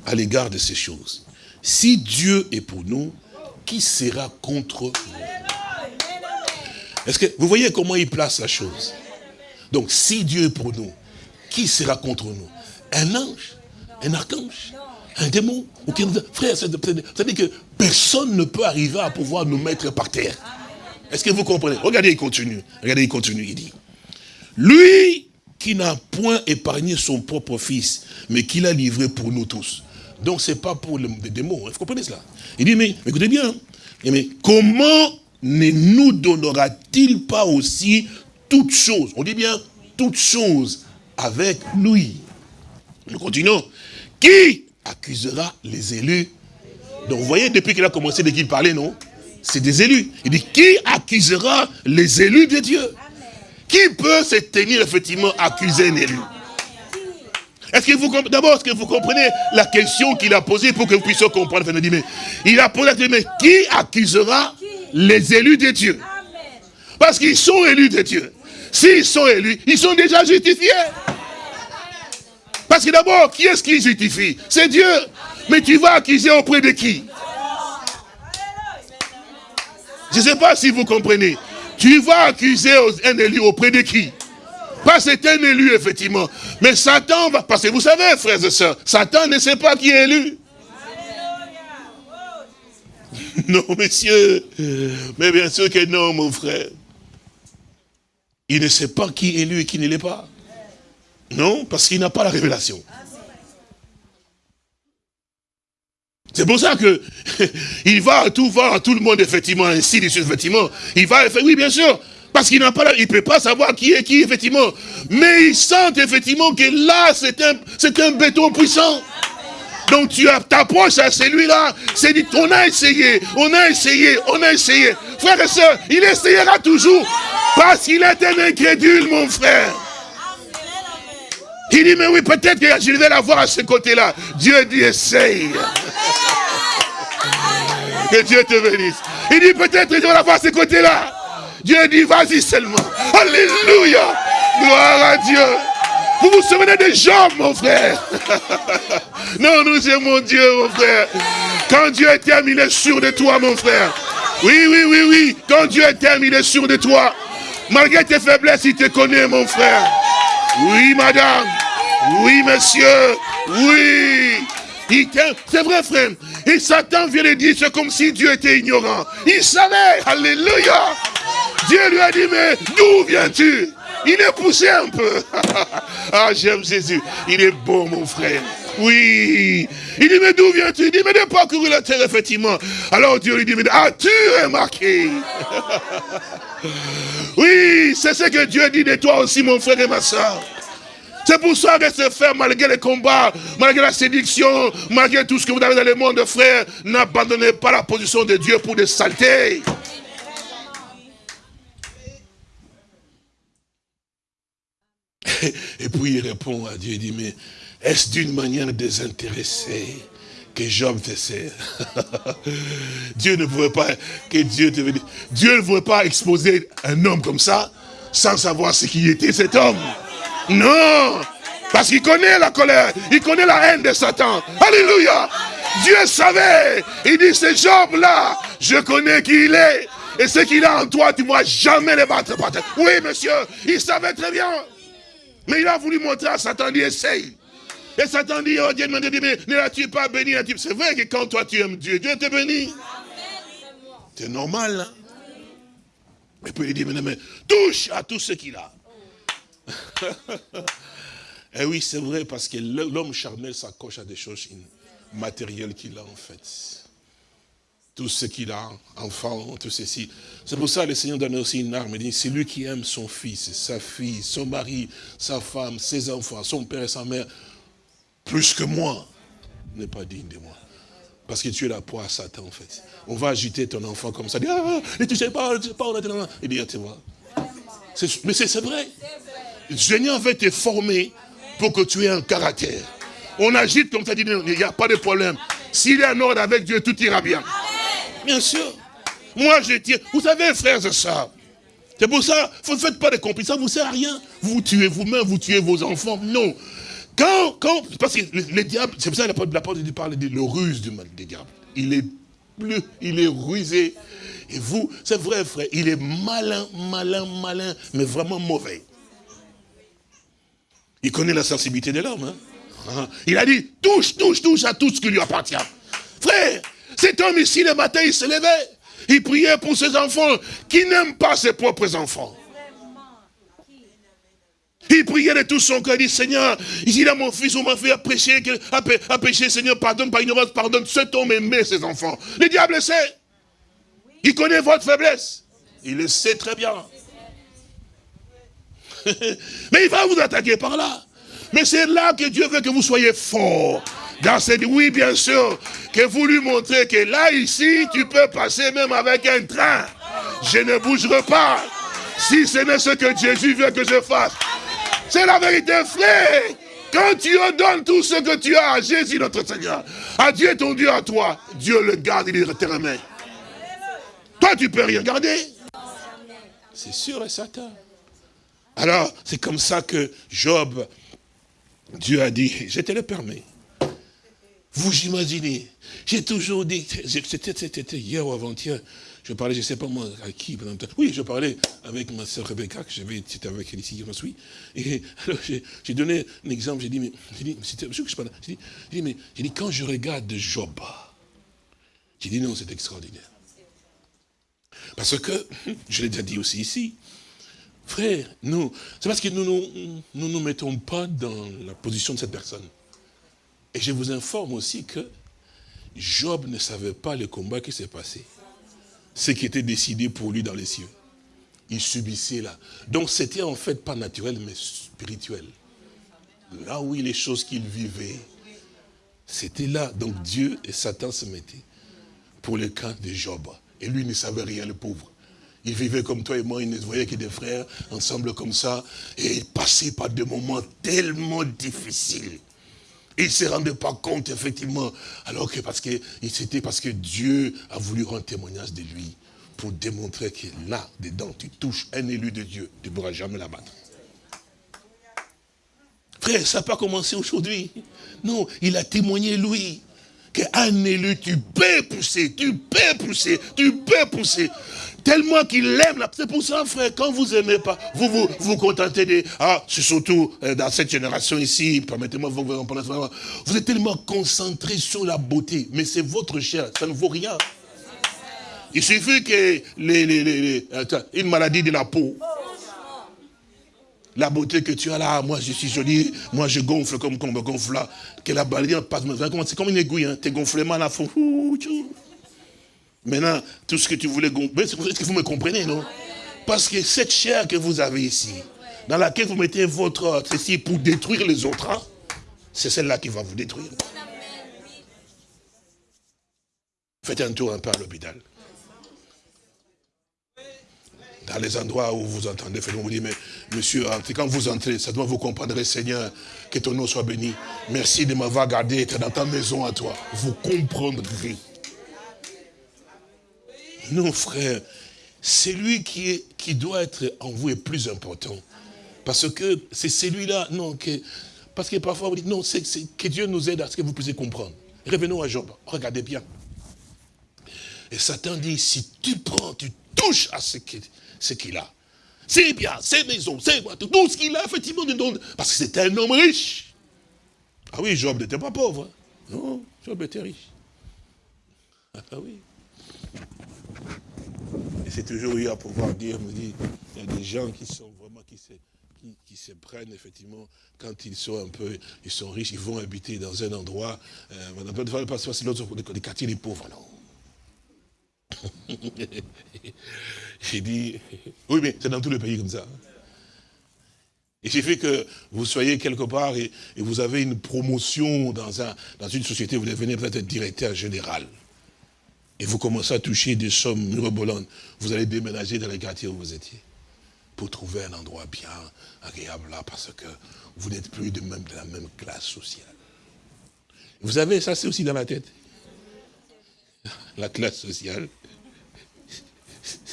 à l'égard de ces choses? Si Dieu est pour nous, qui sera contre nous? Est-ce que vous voyez comment il place la chose? Donc, si Dieu est pour nous, qui sera contre nous? Un ange? Un archange? Un démon Frère, c'est-à-dire que personne ne peut arriver à pouvoir nous mettre par terre. Est-ce que vous comprenez? Regardez, il continue. Regardez, il continue, il dit. Lui qui n'a point épargné son propre fils, mais qui l'a livré pour nous tous. Donc ce n'est pas pour les démons, hein. vous comprenez cela? Il dit, mais, écoutez bien, hein. mais comment ne nous donnera-t-il pas aussi toutes choses? On dit bien toutes choses avec lui. Nous continuons. Qui accusera les élus Donc vous voyez, depuis qu'il a commencé, dès qu'il parlait, non? C'est des élus. Il dit, qui accusera les élus de Dieu? Qui peut se tenir effectivement accuser un élu? Est-ce que vous d'abord, est-ce que vous comprenez la question qu'il a posée pour que vous puissiez comprendre? Il a posé la question, mais qui accusera les élus de Dieu? Parce qu'ils sont élus de Dieu. S'ils sont élus, ils sont déjà justifiés. Parce que d'abord, qui est-ce qui justifie? C'est Dieu. Mais tu vas accuser auprès de qui? Je ne sais pas si vous comprenez. Tu vas accuser un élu auprès de qui? Pas c'est un élu, effectivement. Mais Satan va... Parce que vous savez, frères et sœurs, Satan ne sait pas qui est élu. [laughs] Non, messieurs. Mais bien sûr que non, mon frère. Il ne sait pas qui est élu et qui ne l'est pas. Non, parce qu'il n'a pas la révélation. C'est pour ça que [laughs] il va tout voir à tout le monde, effectivement, ainsi, effectivement. Il va, oui, bien sûr, parce qu'il n'a pas, il peut pas savoir qui est qui, effectivement. Mais il sent effectivement que là, c'est un, c'est un béton puissant. Donc tu t'approches à celui-là, c'est dit, on a essayé, on a essayé, on a essayé. Frère et soeur, il essayera toujours. Parce qu'il est un incrédule, mon frère. Il dit, mais oui, peut-être que je vais la voir à ce côté-là. Dieu dit, essaye. Que Dieu te bénisse. Il dit, peut-être que je vais la voir à ce côté-là. Dieu dit, vas-y seulement. Alléluia. Gloire à Dieu. Vous vous souvenez des Job, mon frère? [laughs] Non, nous aimons Dieu, mon frère. Quand Dieu est terminé, il est sûr de toi, mon frère. Oui, oui, oui, oui. Quand Dieu est terminé, il est sûr de toi. Malgré tes faiblesses, il te connaît, mon frère. Oui, madame. Oui, monsieur. Oui. C'est vrai, frère. Et Satan vient de dire, c'est comme si Dieu était ignorant. Il savait. Alléluia. Dieu lui a dit, mais d'où viens-tu? Il est poussé un peu. [laughs] ah, j'aime Jésus. Il est bon, mon frère. Oui. Il dit, mais d'où viens-tu? Il dit, mais de parcourir la terre, effectivement. Alors Dieu lui dit, mais as-tu remarqué? [laughs] Oui, c'est ce que Dieu dit de toi aussi, mon frère et ma soeur. C'est pour ça que se faire, malgré les combats, malgré la séduction, malgré tout ce que vous avez dans le monde, frère, n'abandonnez pas la position de Dieu pour des saletés. Et puis il répond à Dieu, il dit, mais est-ce d'une manière désintéressée que Job faisait [laughs] Dieu ne pouvait pas, que Dieu te Dieu ne pouvait pas exposer un homme comme ça, sans savoir ce qui était cet homme. Non Parce qu'il connaît la colère, il connaît la haine de Satan. Alléluia Dieu savait. Il dit, ce Job-là, je connais qui il est. Et ce qu'il a en toi, tu ne pourras jamais le battre par terre. Oui, monsieur, il savait très bien. Mais il a voulu montrer à Satan, dit, essaye. Et Satan dit, oh Dieu mais ne l'as-tu pas béni C'est vrai que quand toi tu aimes Dieu, Dieu te bénit. C'est normal. Hein? Et puis il dit, mais, mais touche à tout ce qu'il a. [laughs] Eh oui, c'est vrai, parce que l'homme charnel s'accroche à des choses matérielles qu'il a en fait. Tout ce qu'il a, enfant, tout ceci. C'est pour ça que le Seigneur donne aussi une arme. Il dit, c'est lui qui aime son fils, sa fille, son mari, sa femme, ses enfants, son père et sa mère, plus que moi, n'est pas digne de moi. Parce que tu es la proie à Satan, en fait. On va agiter ton enfant comme ça. Dit, ah, ne touchez pas, ne touchez pas, Il dit, ah, tu vois. Mais c'est vrai. Le Seigneur veut te former pour que tu aies un caractère. On agite comme ça, dit, il n'y a pas de problème. S'il est en ordre avec Dieu, tout ira bien. Bien sûr. Moi, je tiens. Vous savez, frères et sœurs, c'est pour ça, vous ne faites pas de complices, ça ne vous sert à rien. Vous tuez vous-même, vous tuez vos enfants. Non. Quand, quand, parce que le, diable, c'est pour ça que la parole parle de le ruse du mal des diables. Il est plus, il est rusé. Et vous, c'est vrai, frère, il est malin, malin, malin, mais vraiment mauvais. Il connaît la sensibilité de l'homme. Hein. Ah. Il a dit, touche, touche, touche à tout ce qui lui appartient. Frère, cet homme ici, le matin, il se levait. Il priait pour ses enfants qui n'aiment pas ses propres enfants. Il priait de tout son cœur, il dit, Seigneur, il a mon fils, on m'a fait pécher, à pécher, Seigneur, pardonne par ignorance, pardonne. Cet homme aimait ses enfants. Le diable sait. Il connaît votre faiblesse. Il le sait très bien. [laughs] Mais il va vous attaquer par là. Mais c'est là que Dieu veut que vous soyez fort. Dans cette, oui, bien sûr, que vous lui montrez que là, ici, tu peux passer même avec un train. Je ne bougerai pas. Si ce n'est ce que Jésus veut que je fasse. C'est la vérité, frère. Quand tu donnes tout ce que tu as à Jésus, notre Seigneur, à Dieu ton Dieu, à toi, Dieu le garde, il tes mains. Toi, tu peux rien garder. C'est sûr et certain. Alors, c'est comme ça que Job, Dieu a dit, je te le permets. Vous imaginez, j'ai toujours dit, c'était hier ou avant-hier, je parlais, je ne sais pas moi, à qui, oui, je parlais avec ma soeur Rebecca, que j'avais, c'était avec elle ici, je suis, et [laughs] alors j'ai donné un exemple, j'ai dit, mais, c'était que je parlais, j'ai dit, mais, j'ai dit, quand je regarde Job, j'ai dit, non, c'est extraordinaire. Parce que, [laughs] je l'ai déjà dit aussi ici, frère, nous, c'est parce que nous ne nous, nous, mettons pas dans la position de cette personne. Et je vous informe aussi que Job ne savait pas le combat qui s'est passé. Ce qui était décidé pour lui dans les cieux. Il subissait là. Donc c'était en fait pas naturel, mais spirituel. Là où les choses qu'il vivait, c'était là. Donc Dieu et Satan se mettaient pour le camp de Job. Et lui ne savait rien, le pauvre. Il vivait comme toi et moi, il ne voyait que des frères, ensemble comme ça, et il passait par des moments tellement difficiles. Il ne se rendait pas compte, effectivement, alors que parce que c'était parce que Dieu a voulu rendre témoignage de lui pour démontrer que là, dedans, tu touches un élu de Dieu, tu ne pourras jamais l'abattre. Frère, ça n'a pas commencé aujourd'hui. Non, il a témoigné lui qu'un élu, tu peux pousser, tu peux pousser, tu peux pousser. Tellement qu'il aime. C'est pour ça, frère, quand vous aimez pas, vous vous, vous contentez de... Ah, c'est surtout euh, dans cette génération ici, permettez-moi vous vous vous êtes tellement concentré sur la beauté, mais c'est votre chair, ça ne vaut rien. Il suffit que les, les, les, une maladie de la peau, la beauté que tu as là, moi je suis joli, moi je gonfle comme on me gonfle là, que la balade passe, c'est comme une aiguille, hein, tes gonflements là font... Maintenant, tout ce que tu voulais gonfler, est-ce que vous me comprenez, non? Parce que cette chair que vous avez ici, dans laquelle vous mettez votre ceci pour détruire les autres, hein, c'est celle-là qui va vous détruire. Faites un tour un peu à l'hôpital dans les endroits où vous entendez, vous vous dites, mais monsieur, quand vous entrez, ça doit vous comprendre, Seigneur, que ton nom soit béni. Merci de m'avoir gardé, être dans ta maison à toi. Vous comprendrez. Non, frère, celui qui, qui doit être en vous est plus important. Parce que c'est celui-là, non, que, parce que parfois vous dites, non, c'est que Dieu nous aide à ce que vous puissiez comprendre. Revenons à Job, regardez bien. Et Satan dit, si tu prends, tu touches à ce qu'il ce a. C'est bien, c'est maison, c'est tout ce qu'il a, effectivement, parce que c'était un homme riche. Ah oui, Job n'était pas pauvre. Hein. Non, Job était riche. Ah oui. Et c'est toujours eu à pouvoir dire, me dit, il y a des gens qui sont vraiment, qui se, qui, se prennent, effectivement, quand ils sont un peu, ils sont riches, ils vont habiter dans un endroit, euh, on appelle pas c'est l'autre, des quartiers des pauvres, non. [laughs] J'ai dit, oui, mais c'est dans tous les pays comme ça. Il suffit que vous soyez quelque part et, vous avez une promotion dans, un, dans une société, vous devenez peut-être directeur général. Et vous commencez à toucher des sommes mirobolantes. Vous allez déménager dans les quartiers où vous étiez. Pour trouver un endroit bien agréable là, parce que vous n'êtes plus de, même, de la même classe sociale. Vous avez, ça c'est aussi dans la tête. La classe sociale.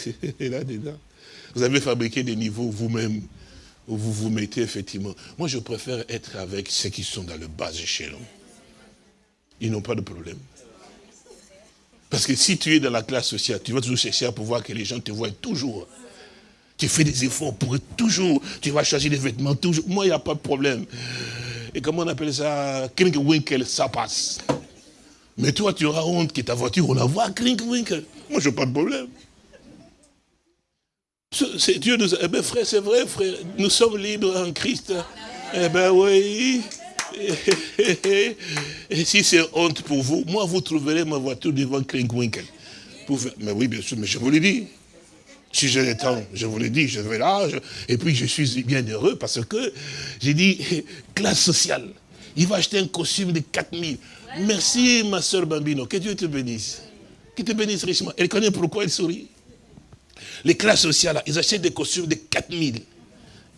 [laughs] là-dedans. Vous avez fabriqué des niveaux vous-même où vous vous mettez effectivement. Moi, je préfère être avec ceux qui sont dans le bas échelon. Ils n'ont pas de problème. Parce que si tu es dans la classe sociale, tu vas toujours chercher à pouvoir que les gens te voient toujours. Tu fais des efforts pour toujours. Tu vas changer les vêtements toujours. Moi, il n'y a pas de problème. Et comment on appelle ça? Winkle, ça passe. Mais toi, tu auras honte que ta voiture, on la voit Winkle. Moi, je n'ai pas de problème. Dieu nous Eh bien, frère, c'est vrai, frère. Nous sommes libres en Christ. Eh bien, oui. Et si c'est honte pour vous, moi, vous trouverez ma voiture devant Klinkwinkel. Mais oui, bien sûr, mais je vous l'ai dit. Si j'ai le temps, je vous l'ai dit, je vais là. Et puis, je suis bien heureux parce que j'ai dit, [laughs] classe sociale. Il va acheter un costume de 4000. Merci, ma soeur Bambino. Que Dieu te bénisse. Qu'il te bénisse richement. Elle connaît pourquoi elle sourit les classes sociales, ils achètent des costumes de 4000.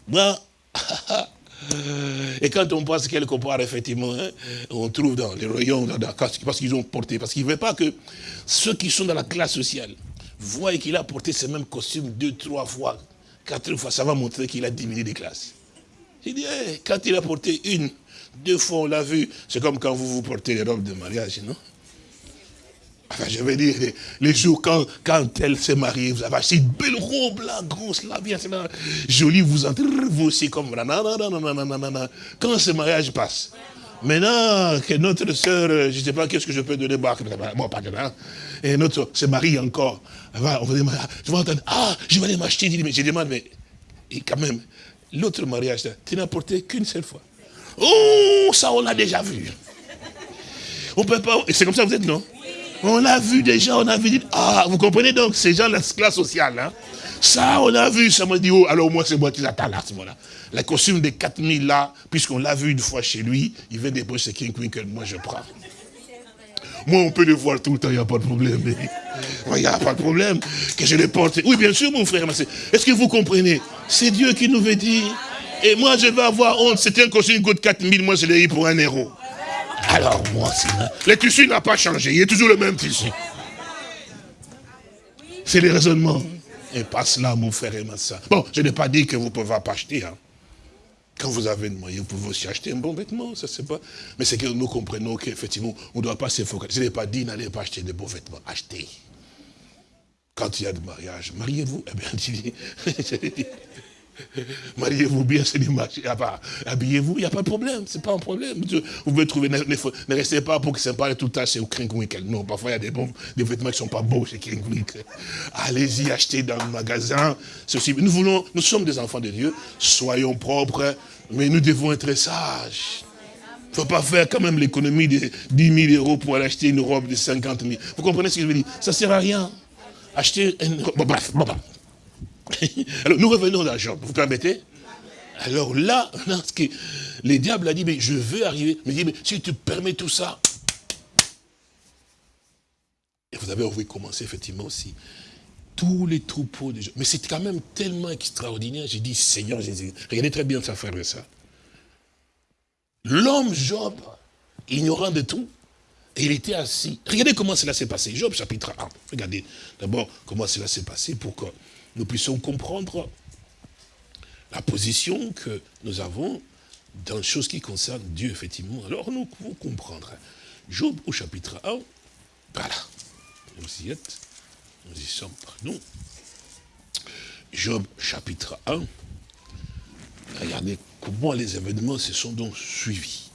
Moi, [laughs] et quand on passe quelque part, effectivement, hein, on trouve dans les rayons, parce qu'ils ont porté, parce qu'ils ne veulent pas que ceux qui sont dans la classe sociale voient qu'il a porté ce même costume deux, trois fois, quatre fois, ça va montrer qu'il a diminué des classes. Il dit, quand il a porté une, deux fois, on l'a vu, c'est comme quand vous vous portez les robes de mariage, non? Enfin, je veux dire, les, jours quand, quand elle s'est mariée, vous avez acheté une belle robe là, grosse là, bien, là, jolie, vous entrez, vous aussi comme Quand ce mariage passe, maintenant que notre soeur, je ne sais pas qu'est-ce que je peux donner, moi pas de et notre se marie encore, on va, je vais entendre, ah, je vais aller m'acheter, je demande, mais et quand même, l'autre mariage, tu n'as porté qu'une seule fois. Oh, ça on l'a déjà vu. On peut pas, c'est comme ça vous êtes, non? On a vu déjà, on a vu, ah, vous comprenez donc, ces gens, la classe sociale, hein. Ça, on a vu, ça m'a dit, oh, alors moi, c'est moi qui l'attends là, à ce moment-là. La costume de 4000 là, puisqu'on l'a vu une fois chez lui, il vient déposer King Winkle, moi je prends. Moi, on peut le voir tout le temps, il n'y a pas de problème. [laughs] Il n'y a pas de problème que je le porte. Oui, bien sûr, mon frère, est-ce que vous comprenez? C'est Dieu qui nous veut dire. Et moi, je vais avoir honte. C'était un costume qui coûte 4000, moi, je l'ai eu pour un euro. Alors moi, le tissu n'a pas changé, il est toujours le même tissu. C'est les raisonnements. Et pas cela, mon frère et ma soeur. Bon, je n'ai pas dit que vous ne pouvez pas acheter. Hein. Quand vous avez une moyen, vous pouvez aussi acheter un bon vêtement, ça c'est pas. Mais c'est que nous comprenons qu'effectivement, on ne doit pas se focaliser. Je n'ai pas dit n'allez pas acheter de beaux vêtements, achetez. Quand il y a de mariage, mariez-vous. Eh bien, [laughs] [laughs] Mariez-vous bien, c'est l'image. Habillez-vous, il n'y a pas de problème, c'est pas un problème. Vous pouvez trouver, ne, restez pas pour que ça parle tout le temps chez Kringwick. Non, parfois il y a des, bons, des vêtements qui ne sont pas beaux chez Kringwick. Allez-y, achetez dans le magasin. Ceci. Nous voulons, nous sommes des enfants de Dieu, soyons propres, mais nous devons être sages. Il ne faut pas faire quand même l'économie de 10 000 euros pour aller acheter une robe de 50 000. Vous comprenez ce que je veux dire? Ça ne sert à rien. Acheter une robe. bref, bon, Alors, nous revenons à Job, vous permettez Alors là, les diables a dit, mais je veux arriver. Mais, dit, mais si tu permets tout ça. Et vous avez envie de commencer effectivement aussi. Tous les troupeaux de Job. Mais c'est quand même tellement extraordinaire. J'ai dit, Seigneur Jésus, regardez très bien ça, frère et ça. L'homme Job, ignorant de tout, il était assis. Regardez comment cela s'est passé. Job chapitre 1. Regardez d'abord comment cela s'est passé pour que nous puissions comprendre la position que nous avons dans les choses qui concernent Dieu, effectivement. Alors nous pouvons comprendre. Job au chapitre 1, voilà. Vous y êtes, nous y sommes, pardon. Job chapitre 1, regardez comment les événements se sont donc suivis.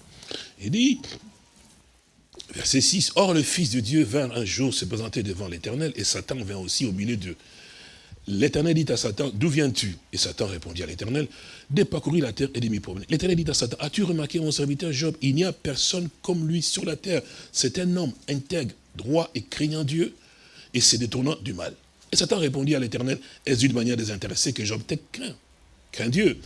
Il dit, verset 6, « Or le Fils de Dieu vint un jour se présenter devant l'Éternel, et Satan vint aussi au milieu d'eux. L'Éternel dit à Satan, d'où viens-tu? Et Satan répondit à l'Éternel, de parcourir la terre et de m'y promener. L'Éternel dit à Satan, as-tu remarqué mon serviteur Job? Il n'y a personne comme lui sur la terre. C'est un homme intègre, droit et craignant Dieu, et se détournant du mal. Et Satan répondit à l'Éternel, est-ce d'une manière désintéressée que Job t'ait craint? Craint Dieu.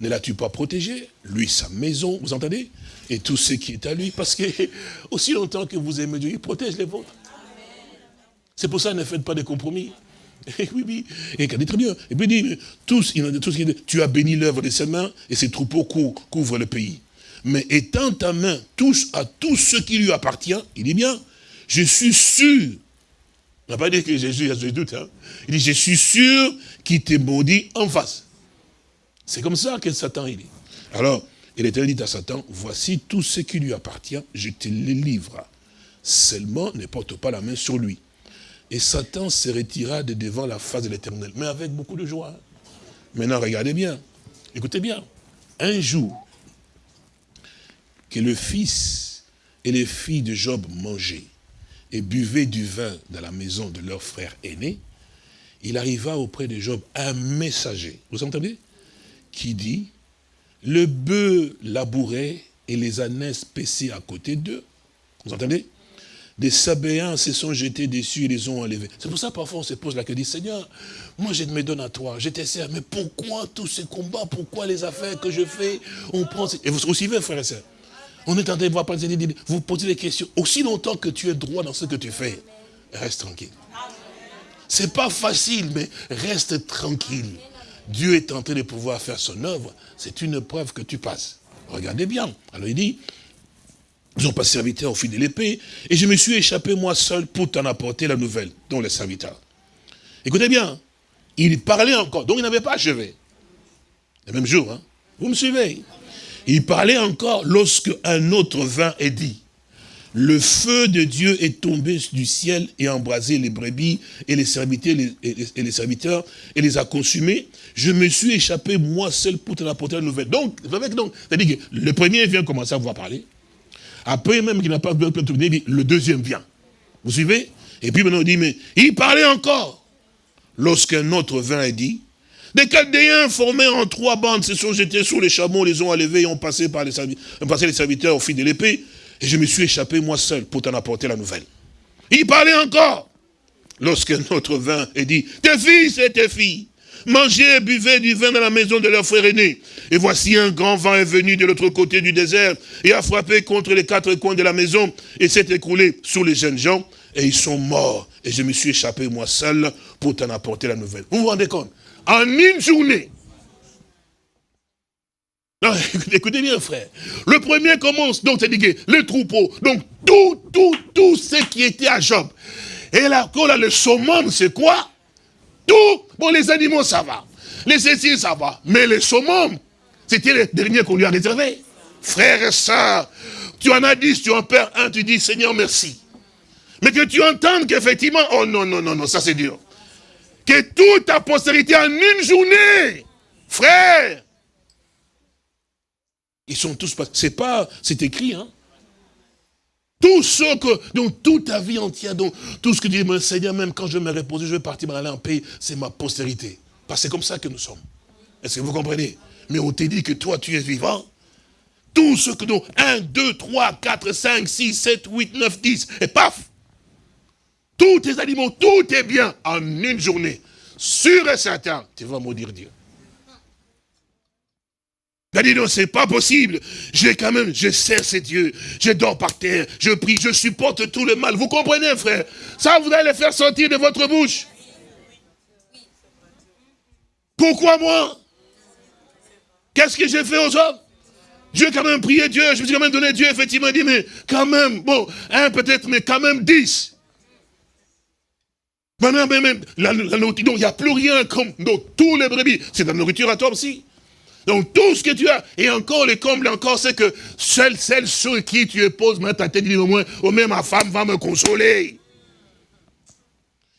Ne l'as-tu pas protégé? Lui, sa maison, vous entendez? Et tout ce qui est à lui, parce que [laughs] aussi longtemps que vous aimez Dieu, il protège les vôtres. C'est pour ça, ne faites pas de compromis. [laughs] Et oui, oui. Et dit très bien. Et puis il dit, tu as béni l'œuvre de ses mains et ses troupeaux couvrent le pays. Mais étant ta main touche à tout ce qui lui appartient, il dit bien, je suis sûr. On n'a pas dit que Jésus a des doutes. Hein. Il dit, je suis sûr qu'il t'est maudit en face. C'est comme ça que Satan il dit. Alors, il était dit à Satan, voici tout ce qui lui appartient, je te le livre. Seulement, ne porte pas la main sur lui. Et Satan se retira de devant la face de l'éternel, mais avec beaucoup de joie. Maintenant, regardez bien, écoutez bien. Un jour, que le fils et les filles de Job mangeaient et buvaient du vin dans la maison de leur frère aîné, il arriva auprès de Job un messager, vous entendez Qui dit, le bœuf labourait et les ânesses paissaient à côté d'eux. Vous entendez? Des Sabéens se sont jetés dessus et les ont enlevés. C'est pour ça parfois on se pose la question, Seigneur, moi je me donne à toi, je te sers, mais pourquoi tous ces combats, pourquoi les affaires que je fais, on prend... Et vous aussi suivez, frère et soeur On est en train de voir, vous posez des questions. Aussi longtemps que tu es droit dans ce que tu fais, reste tranquille. C'est pas facile, mais reste tranquille. Dieu est en train de pouvoir faire son œuvre. C'est une preuve que tu passes. Regardez bien. Alors il dit, ils ont pas serviteur au fil de l'épée. Et je me suis échappé moi seul pour t'en apporter la nouvelle, dont les serviteurs. Écoutez bien, il parlait encore, donc il n'avait pas achevé. Le même jour, hein. Vous me suivez? Il parlait encore lorsque un autre vint et dit, le feu de Dieu est tombé du ciel et a embrasé les brebis et les serviteurs, et les serviteurs et les a consumés. Je me suis échappé moi seul pour t'en apporter la nouvelle. Donc, donc, c'est-à-dire que le premier vient commencer à vous parler. Après même qu'il n'a pas pu terminer, le deuxième vient. Vous suivez? Et puis maintenant, on dit, mais il parlait encore. Lorsqu'un autre vint et dit, des Chaldéens formés en trois bandes se sont jetés sur les chameaux, les ont enlevés et ont passé par les, passé les serviteurs au fil de l'épée. Et je me suis échappé moi seul pour t'en apporter la nouvelle. Il parlait encore. Lorsqu'un autre vint et dit, tes fils et tes filles Mangez et buvez du vin dans la maison de leur frère aîné. Et voici un grand vent est venu de l'autre côté du désert et a frappé contre les quatre coins de la maison et s'est écroulé sur les jeunes gens et ils sont morts. Et je me suis échappé moi seul pour t'en apporter la nouvelle. Vous vous rendez compte? En une journée, [laughs] écoutez bien, frère. Le premier commence, donc c'est dit le troupeau, donc tout, tout, tout ce qui était à Job. Et là, là le summum, c'est quoi? Tout, bon, les animaux, ça va. Les céciles, ça va. Mais les saumons, c'était le dernier qu'on lui a réservé. Frères et sœurs, tu en as dix, tu en perds un, tu dis, Seigneur, merci. Mais que tu entendes qu'effectivement, oh non, non, non, non, ça c'est dur. Que toute ta postérité en une journée, frère. Ils sont tous c'est pas, c'est écrit, hein. Tout ce que, donc toute ta vie entière, donc tout ce que dit mon Seigneur, même quand je me reposer, je vais partir aller en paix, c'est ma postérité. Parce que c'est comme ça que nous sommes. Est-ce que vous comprenez? Mais on t'a dit que toi, tu es vivant. Tout ce que donc 1, 2, 3, 4, 5, 6, 7, 8, 9, 10, et paf Tous tes animaux, tout est bien en une journée. Sûr et certain, tu vas maudire Dieu. Il a dit non, c'est pas possible. J'ai quand même, je sers ces dieux. Je dors par terre, je prie, je supporte tout le mal. Vous comprenez, frère? Ça, vous allez le faire sortir de votre bouche. Pourquoi moi? Qu'est-ce que j'ai fait aux hommes? Dieu quand même prié Dieu, je me suis quand même donné Dieu, effectivement, il dit, mais quand même, bon, un peut-être, mais quand même dix. Maintenant, même, la, donc il n'y a plus rien comme, donc tous les brebis, c'est la nourriture à toi aussi. Donc tout ce que tu as, et encore le comble encore, c'est que seule celle sur qui tu poses maintenant ta tête, dit au moins, au moins ma femme va me consoler.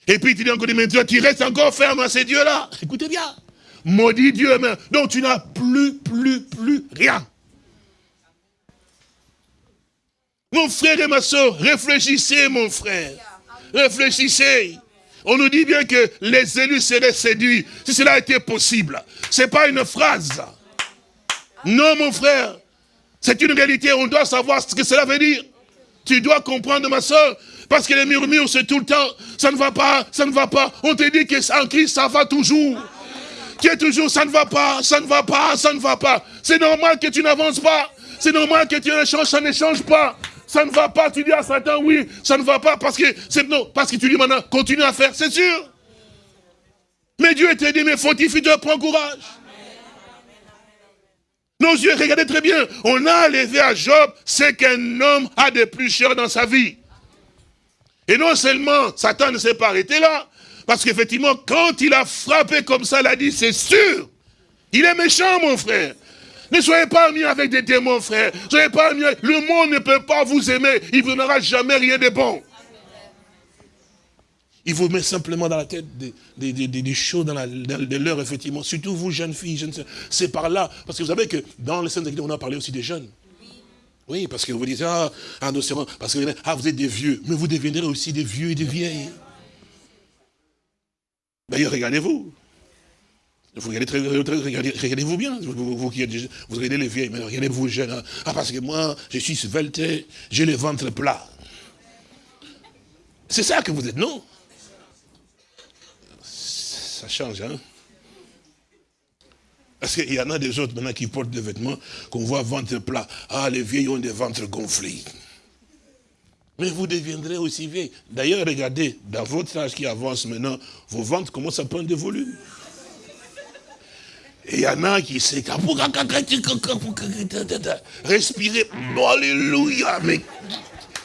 Et puis tu dis encore, mais tu restes encore ferme à ces dieux-là. Écoutez bien. Maudit Dieu, donc tu n'as plus, plus, plus rien. Mon frère et ma soeur, réfléchissez, mon frère. Réfléchissez. On nous dit bien que les élus seraient séduits. Si cela été possible. Ce n'est pas une phrase. Non, mon frère. C'est une réalité. On doit savoir ce que cela veut dire. Tu dois comprendre, ma soeur. Parce que les murmures, c'est tout le temps. Ça ne va pas, ça ne va pas. On te dit qu'en Christ, ça va toujours. Qui est toujours, ça ne va pas, ça ne va pas, ça ne va pas. C'est normal que tu n'avances pas. C'est normal que tu échanges, ça ne change pas ça ne va pas, tu dis à Satan, oui, ça ne va pas, parce que c'est non, parce que tu dis maintenant, continue à faire, c'est sûr. Mais Dieu t'a dit, mais fortifie de prends courage. Nos yeux, regardez très bien, on a levé à Job ce qu'un homme a de plus cher dans sa vie. Et non seulement Satan ne s'est pas arrêté là, parce qu'effectivement, quand il a frappé comme ça, il a dit, c'est sûr, il est méchant, mon frère. Ne soyez pas amis avec des démons, frère. soyez pas. Le monde ne peut pas vous aimer. Il ne vous donnera jamais rien de bon. Il vous met simplement dans la tête des, choses, dans, l'heure, effectivement. Surtout vous, jeunes filles, jeunes C'est par là. Parce que vous savez que dans les scènes on a parlé aussi des jeunes. Oui, parce que vous dites, ah, ah parce que ah, vous êtes des vieux. Mais vous deviendrez aussi des vieux et des vieilles. D'ailleurs, regardez-vous. Vous regardez, regardez, vous bien, vous, vous, vous, regardez les vieilles, mais regardez-vous jeunes. Hein. Ah, parce que moi, je suis svelte, j'ai le ventre plat. C'est ça que vous êtes, non? Ça change, hein Parce qu'il y en a des autres maintenant qui portent des vêtements qu'on voit ventre plat. Ah, les vieilles ont des ventres gonflés. Mais vous deviendrez aussi vieilles. D'ailleurs, regardez, dans votre âge qui avance maintenant, vos ventres commencent à prendre de volume. Et il y en a qui s'est... Respirer. Alléluia. Mais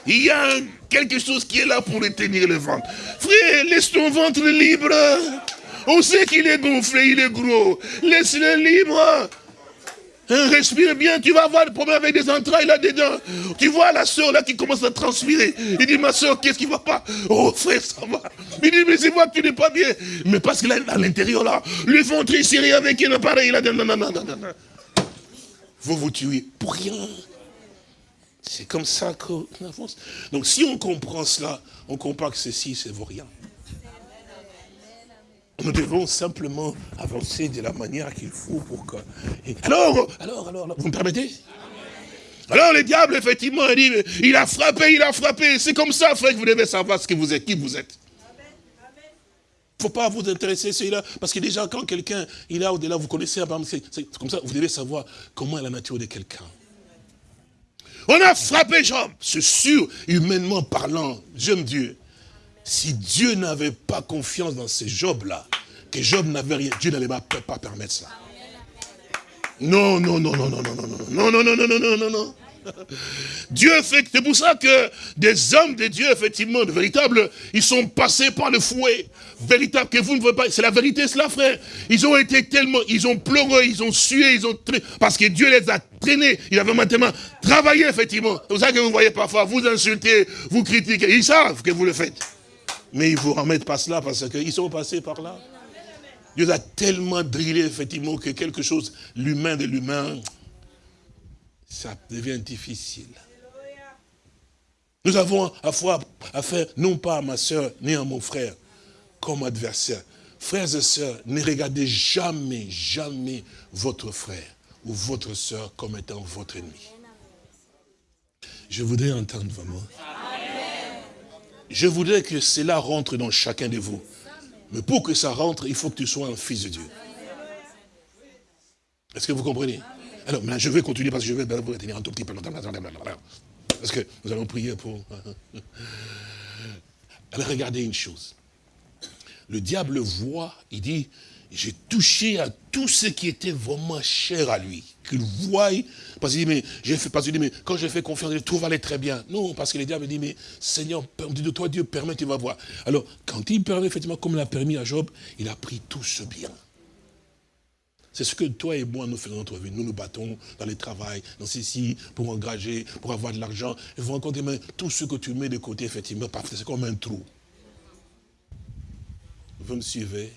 il y a quelque chose qui est là pour retenir le ventre. Frère, laisse ton ventre libre. On sait qu'il est gonflé, il est gros. Laisse-le libre. Hein, respire bien, tu vas avoir des problèmes avec des entrailles là-dedans. Tu vois la soeur là qui commence à transpirer. Il dit, ma soeur, qu'est-ce qui va pas? Oh frère, ça va. Il dit, mais c'est moi que tu n'es pas bien. Mais parce qu'il est à l'intérieur là, le ventre est serré avec un appareil là. Non. Vous vous tuez pour rien. C'est comme ça qu'on avance. Donc si on comprend cela, on comprend que ceci, c'est vaut rien. Nous devons simplement avancer de la manière qu'il faut pour que... Alors, alors, alors, vous me permettez? Alors le diable, effectivement, il dit, il a frappé, il a frappé. C'est comme ça, frère, que vous devez savoir ce que vous êtes, qui vous êtes. Il ne faut pas vous intéresser à celui-là, parce que déjà, quand quelqu'un, il est au-delà, vous connaissez, c'est comme ça, vous devez savoir comment est la nature de quelqu'un. On a frappé Job, c'est sûr, humainement parlant, j'aime Dieu. Si Dieu n'avait pas confiance dans ces Job-là, que Job n'avait rien, Dieu n'allait pas, permettre ça. Non, non, non, non, non, non, non, non, non, non, non, non, non, non, non. Dieu fait, c'est pour ça que des hommes de Dieu, effectivement, de véritables, ils sont passés par le fouet. Véritable, que vous ne voyez pas, c'est la vérité, cela, frère. Ils ont été tellement, ils ont pleuré, ils ont sué, ils ont parce que Dieu les a traînés. Il avait maintenant travaillé, effectivement. C'est pour ça que vous voyez parfois, vous insultez, vous critiquez. Ils savent que vous le faites. Mais ils ne vous remettent pas cela parce qu'ils sont passés par là. Dieu a tellement drillé, effectivement, que quelque chose, l'humain de l'humain, ça devient difficile. Nous avons à affaire, non pas à ma soeur, ni à mon frère, comme adversaire. Frères et sœurs, ne regardez jamais, jamais votre frère ou votre soeur comme étant votre ennemi. Je voudrais entendre vraiment. Je voudrais que cela rentre dans chacun de vous. Mais pour que ça rentre, il faut que tu sois un fils de Dieu. Est-ce que vous comprenez? Alors, maintenant, je vais continuer parce que je vais vous retenir un tout petit peu. Parce que nous allons prier pour... [laughs] Alors, regardez une chose. Le diable voit, il dit, j'ai touché à tout ce qui était vraiment cher à lui. Qu'il voie, parce qu'il dit, mais j'ai fait, parce dit, mais quand je fais confiance, tout va aller très bien. Non, parce que le diable dit, mais Seigneur, de toi Dieu permet, tu vas voir. Alors, quand il permet, effectivement, comme l'a permis à Job, il a pris tout ce bien. C'est ce que toi et moi nous faisons dans notre vie. Nous nous battons dans les travail, dans ceci, pour engager, pour avoir de l'argent. Et vous rencontrez mais tout ce que tu mets de côté, effectivement, c'est comme un trou. Vous me suivez?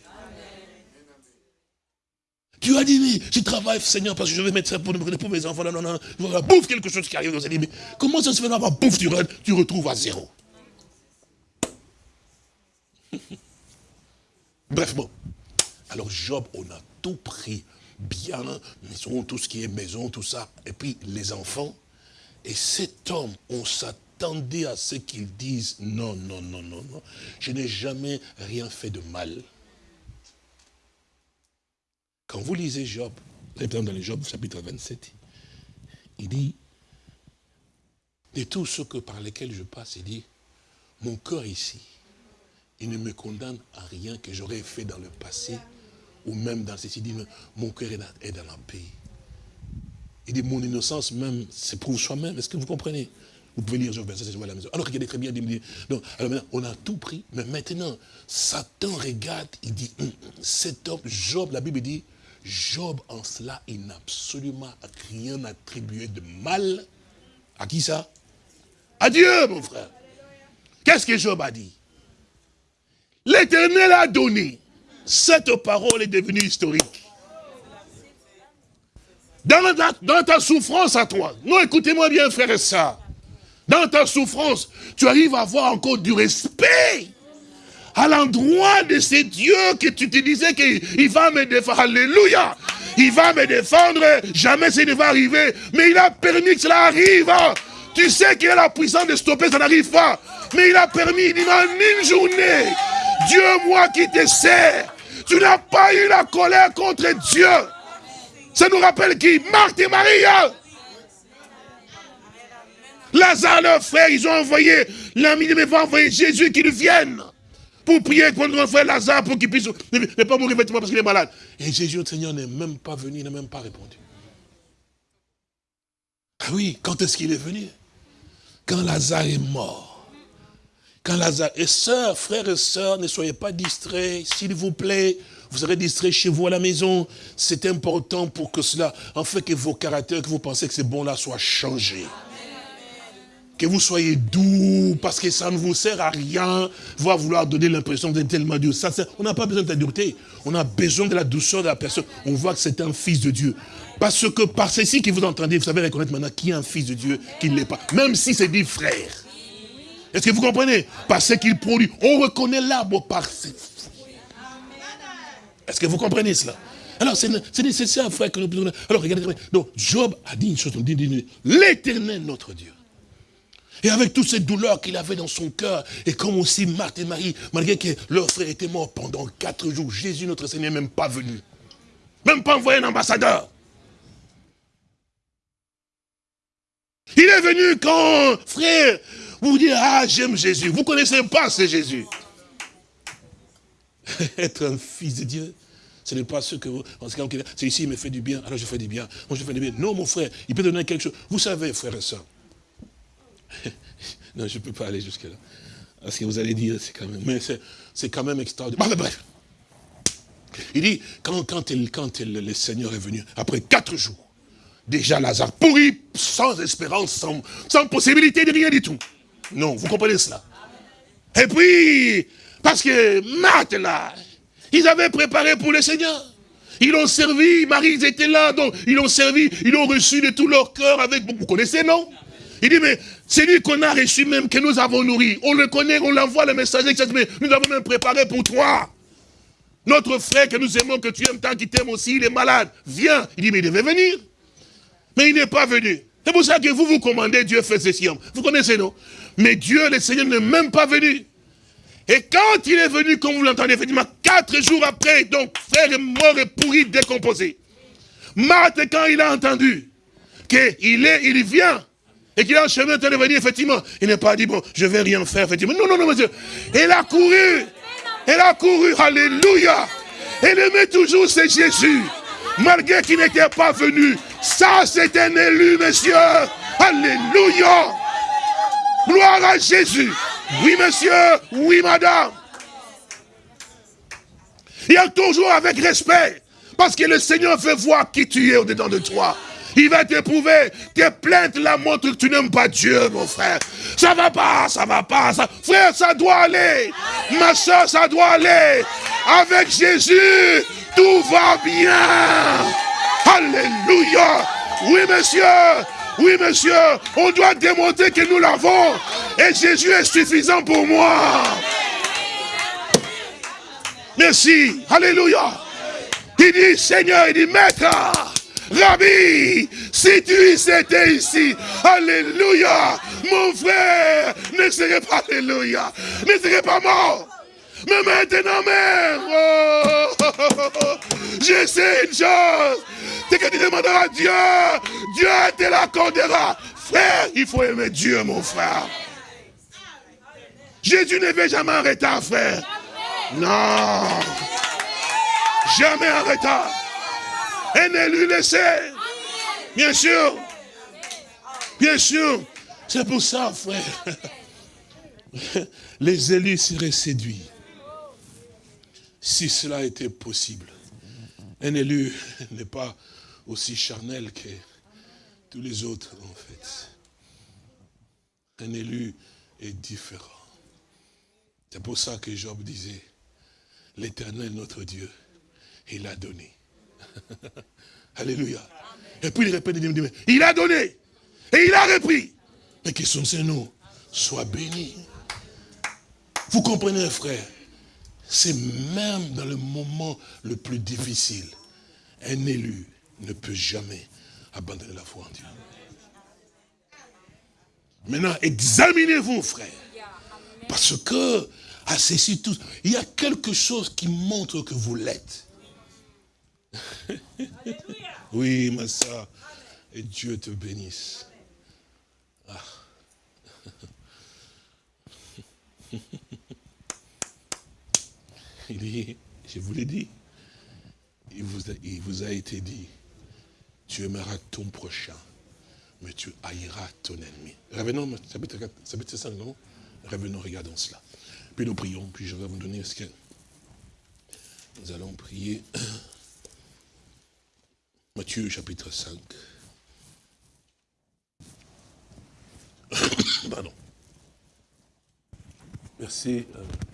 Tu as dit, mais je travaille, Seigneur, parce que je vais mettre ça pour, pour mes enfants. Non, non, non. Bouffe, quelque chose qui arrive. Allez dire, mais comment ça se fait d'avoir bouffe, tu, tu retrouves à zéro? [laughs] Bref, bon. Alors Job, on a tout pris. Bien, maison, tout ce qui est maison, tout ça. Et puis les enfants. Et cet homme, on s'attendait à ce qu'il dise, non, non, non, non, non. Je n'ai jamais rien fait de mal. Quand vous lisez Job, dans le Job chapitre 27, il dit, de tout ce que par lesquels je passe, il dit, mon cœur ici, il ne me condamne à rien que j'aurais fait dans le passé, ou même dans ceci, il dit, mon cœur est dans la paix. Il dit, mon innocence même, pour soi-même. Est-ce que vous comprenez? Vous pouvez lire Job 27, à la maison. Alors regardez très bien, il dit, alors maintenant, on a tout pris, mais maintenant, Satan regarde, il dit, hum, cet homme, Job, la Bible dit, Job, en cela, il n'a absolument rien attribué de mal. À qui ça? À Dieu, mon frère. Qu'est-ce que Job a dit? L'Éternel a donné. Cette parole est devenue historique. Dans ta, souffrance à toi, non, écoutez-moi bien, frère et ça. Dans ta souffrance, tu arrives à avoir encore du respect à l'endroit de ces dieux que tu te disais qu'il va me défendre. Alléluia. Il va me défendre. Jamais ça ne va arriver. Mais il a permis que cela arrive. Tu sais qu'il a la puissance de stopper, ça n'arrive pas. Mais il a permis, il dit, en une journée, Dieu, moi qui te sers, tu n'as pas eu la colère contre Dieu. Ça nous rappelle qui? Marthe et Marie. Lazare, leur frère, ils ont envoyé, l'ami de mes va envoyer Jésus qu'il vienne pour prier pour notre frère Lazare pour qu'il puisse ne pas mourir parce qu'il est malade. Et Jésus, le Seigneur, n'est même pas venu, n'a même pas répondu. Ah oui, quand est-ce qu'il est venu? Quand Lazare est mort. Quand Lazare... Et sœurs, frères et sœurs, ne soyez pas distraits, s'il vous plaît. Vous serez distraits chez vous à la maison. C'est important pour que cela, en fait, que vos caractères, que vous pensez que c'est bon là, soient changés que vous soyez doux, parce que ça ne vous sert à rien, voir vouloir donner l'impression d'être tellement dur. Ça, on n'a pas besoin de la dureté, on a besoin de la douceur de la personne. On voit que c'est un fils de Dieu. Parce que par ceci que vous entendez, vous savez reconnaître maintenant qui est un fils de Dieu, qui ne l'est pas. Même si c'est dit frère. Est-ce que vous comprenez? Parce qu'il produit. On reconnaît l'arbre par ses Est-ce que vous comprenez cela? Alors, c'est nécessaire, frère, que nous... Alors, regardez, donc, Job a dit une chose, l'éternel, notre Dieu. Et avec toutes ces douleurs qu'il avait dans son cœur, et comme aussi Marthe et Marie, malgré que leur frère était mort pendant quatre jours, Jésus, notre Seigneur, n'est même pas venu. Même pas envoyé un ambassadeur. Il est venu quand, frère, vous dites, ah, j'aime Jésus. Vous ne connaissez pas ce Jésus. [laughs] Être un fils de Dieu, ce n'est pas ce que vous... C'est ici, il me fait du bien, alors je fais du bien. Moi, je fais du bien. Non, mon frère, il peut donner quelque chose. Vous savez, frère et soeur, [laughs] non, je ne peux pas aller jusque-là. Parce que vous allez dire, c'est quand même, mais c'est quand même extraordinaire. bref. Il dit, quand, quand, quand le Seigneur est venu, après quatre jours, déjà Lazare pourri, sans espérance, sans, sans possibilité de rien du tout. Non, vous comprenez cela Et puis, parce que Marthe là, Ils avaient préparé pour le Seigneur. Ils l'ont servi, Marie, ils étaient là, donc ils l'ont servi, ils l'ont reçu de tout leur cœur avec, vous connaissez, non? Il dit, mais c'est lui qu'on a reçu même, que nous avons nourri. On le connaît, on l'envoie le messager, mais nous avons même préparé pour toi. Notre frère que nous aimons, que tu aimes tant qu'il t'aime aussi, il est malade. Viens. Il dit, mais il devait venir. Mais il n'est pas venu. C'est pour ça que vous vous commandez, Dieu fait ceci. Vous connaissez, non? Mais Dieu, le Seigneur, n'est même pas venu. Et quand il est venu, comme vous l'entendez, effectivement, quatre jours après, donc, frère est mort et pourri, décomposé. Marthe, quand il a entendu qu'il est, il vient, et qu'il a un chemin de venir, effectivement, il n'est pas dit, bon, je vais rien faire, effectivement. Non, non, non, monsieur. Il a couru. Elle a couru, alléluia. Elle aimait toujours, c'est Jésus. Malgré qu'il n'était pas venu. Ça, c'est un élu, monsieur. Alléluia. Gloire à Jésus. Oui, monsieur. Oui, madame. Il y a toujours avec respect. Parce que le Seigneur veut voir qui tu es au-dedans de toi. Il va t'éprouver. Tes plaintes la montrent que tu n'aimes pas Dieu, mon frère. Ça va pas, ça va pas. Frère, ça doit aller. Ma soeur, ça doit aller. Avec Jésus, tout va bien. Alléluia. Oui, monsieur. Oui, monsieur. On doit démontrer que nous l'avons. Et Jésus est suffisant pour moi. Merci. Alléluia. Il dit, Seigneur, il dit, Maître. Rabbi, si tu étais ici, Alléluia, mon frère ne serait pas, Alléluia, ne serait pas mort. Mais maintenant même, oh, je sais une chose, c'est que tu demanderas à Dieu, Dieu te l'accordera. Frère, il faut aimer Dieu, mon frère. Jésus ne veut jamais en retard, frère. Non. Jamais en retard. Un élu le sait. Bien sûr. Bien sûr. C'est pour ça, frère. [laughs] Les élus seraient séduits. Si cela était possible. Un élu [laughs] n'est pas aussi charnel que tous les autres, en fait. Un élu est différent. C'est pour ça que Job disait, l'éternel notre Dieu, il a donné. [laughs] Alléluia. Et puis il répète, il, dit, il a donné. Et il a repris. Mais que son Seigneur soit béni. Vous comprenez, frère C'est même dans le moment le plus difficile. Un élu ne peut jamais abandonner la foi en Dieu. Maintenant, examinez-vous, frère. Parce que, à ceci tous, il y a quelque chose qui montre que vous l'êtes. [laughs] oui, ma soeur. Et Dieu te bénisse. Ah. Il dit, je vous l'ai dit, il vous, a, été dit, tu aimeras ton prochain, mais tu haïras ton ennemi. Revenons, chapitre 5, non? Revenons, regardons cela. Puis nous prions, puis je vais vous donner ce que nous allons prier. [clears throat] Matthieu chapitre 5. [coughs] Pardon. Verset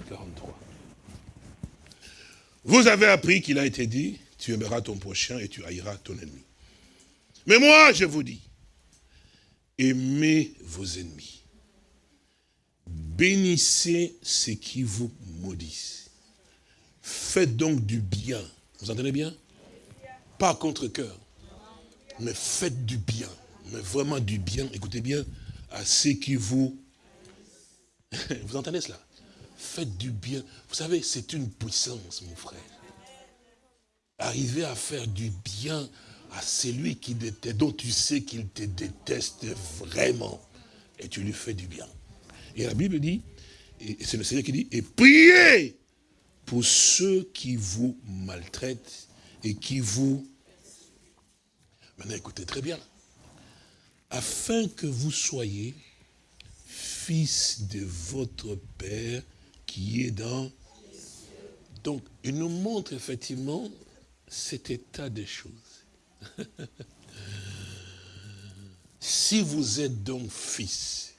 43. Euh, Vous avez appris qu'il a été dit, tu aimeras ton prochain et tu haïras ton ennemi. Mais moi, je vous dis, aimez vos ennemis. Bénissez ceux qui vous maudissent. Faites donc du bien. Vous entendez bien? Pas contre cœur. Mais faites du bien. Mais vraiment du bien, écoutez bien, à ceux qui vous... [laughs] vous entendez cela? Faites du bien. Vous savez, c'est une puissance, mon frère. Arriver à faire du bien à celui qui dont tu sais qu'il te déteste vraiment. Et tu lui fais du bien. Et la Bible dit, et c'est le Seigneur qui dit, et priez pour ceux qui vous maltraitent et qui vous... Maintenant, écoutez très bien. Afin que vous soyez fils de votre Père qui est dans... Donc, il nous montre effectivement cet état des choses. [laughs] si vous êtes donc fils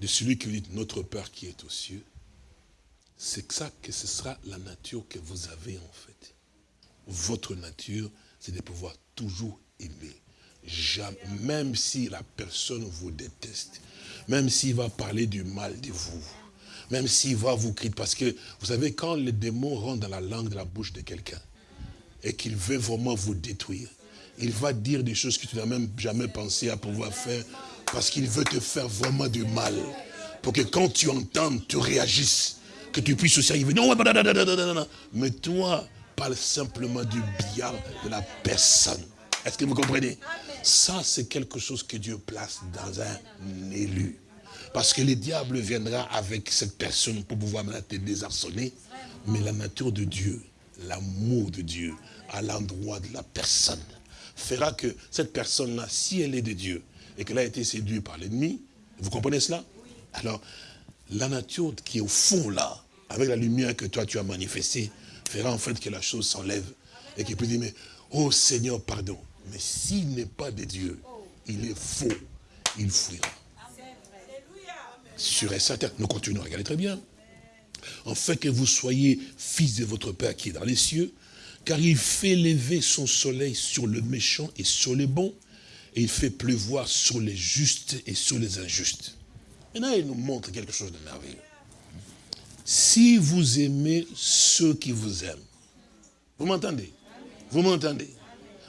de celui qui dit notre Père qui est aux cieux, c'est ça que ce sera la nature que vous avez en fait. Votre nature, c'est de pouvoir toujours aimer. Même si la personne vous déteste, même s'il va parler du mal de vous, même s'il va vous crier, parce que vous savez, quand le démon rentre dans la langue de la bouche de quelqu'un, et qu'il veut vraiment vous détruire, il va dire des choses que tu n'as même jamais pensé à pouvoir faire, parce qu'il veut te faire vraiment du mal, pour que quand tu entends, tu réagisses, que tu puisses aussi arriver, non, mais toi, parle simplement du bien de la personne. Est-ce que vous comprenez? Ça, c'est quelque chose que Dieu place dans un élu. Parce que le diable viendra avec cette personne pour pouvoir te désarçonner. Mais la nature de Dieu, l'amour de Dieu à l'endroit de la personne, fera que cette personne-là, si elle est de Dieu, et qu'elle a été séduite par l'ennemi, vous comprenez cela? Alors, la nature qui est au fond là, avec la lumière que toi tu as manifestée, fera en fait que la chose s'enlève et qu'il peut dire, mais, oh Seigneur, pardon. Mais s'il n'est pas de Dieu, il est faux, il fuira. Sur et certain, nous continuons, regardez très bien. En fait que vous soyez fils de votre Père qui est dans les cieux, car il fait lever son soleil sur le méchant et sur les bons, et il fait pleuvoir sur les justes et sur les injustes. Maintenant, il nous montre quelque chose de merveilleux. Si vous aimez ceux qui vous aiment, vous m'entendez? Vous m'entendez?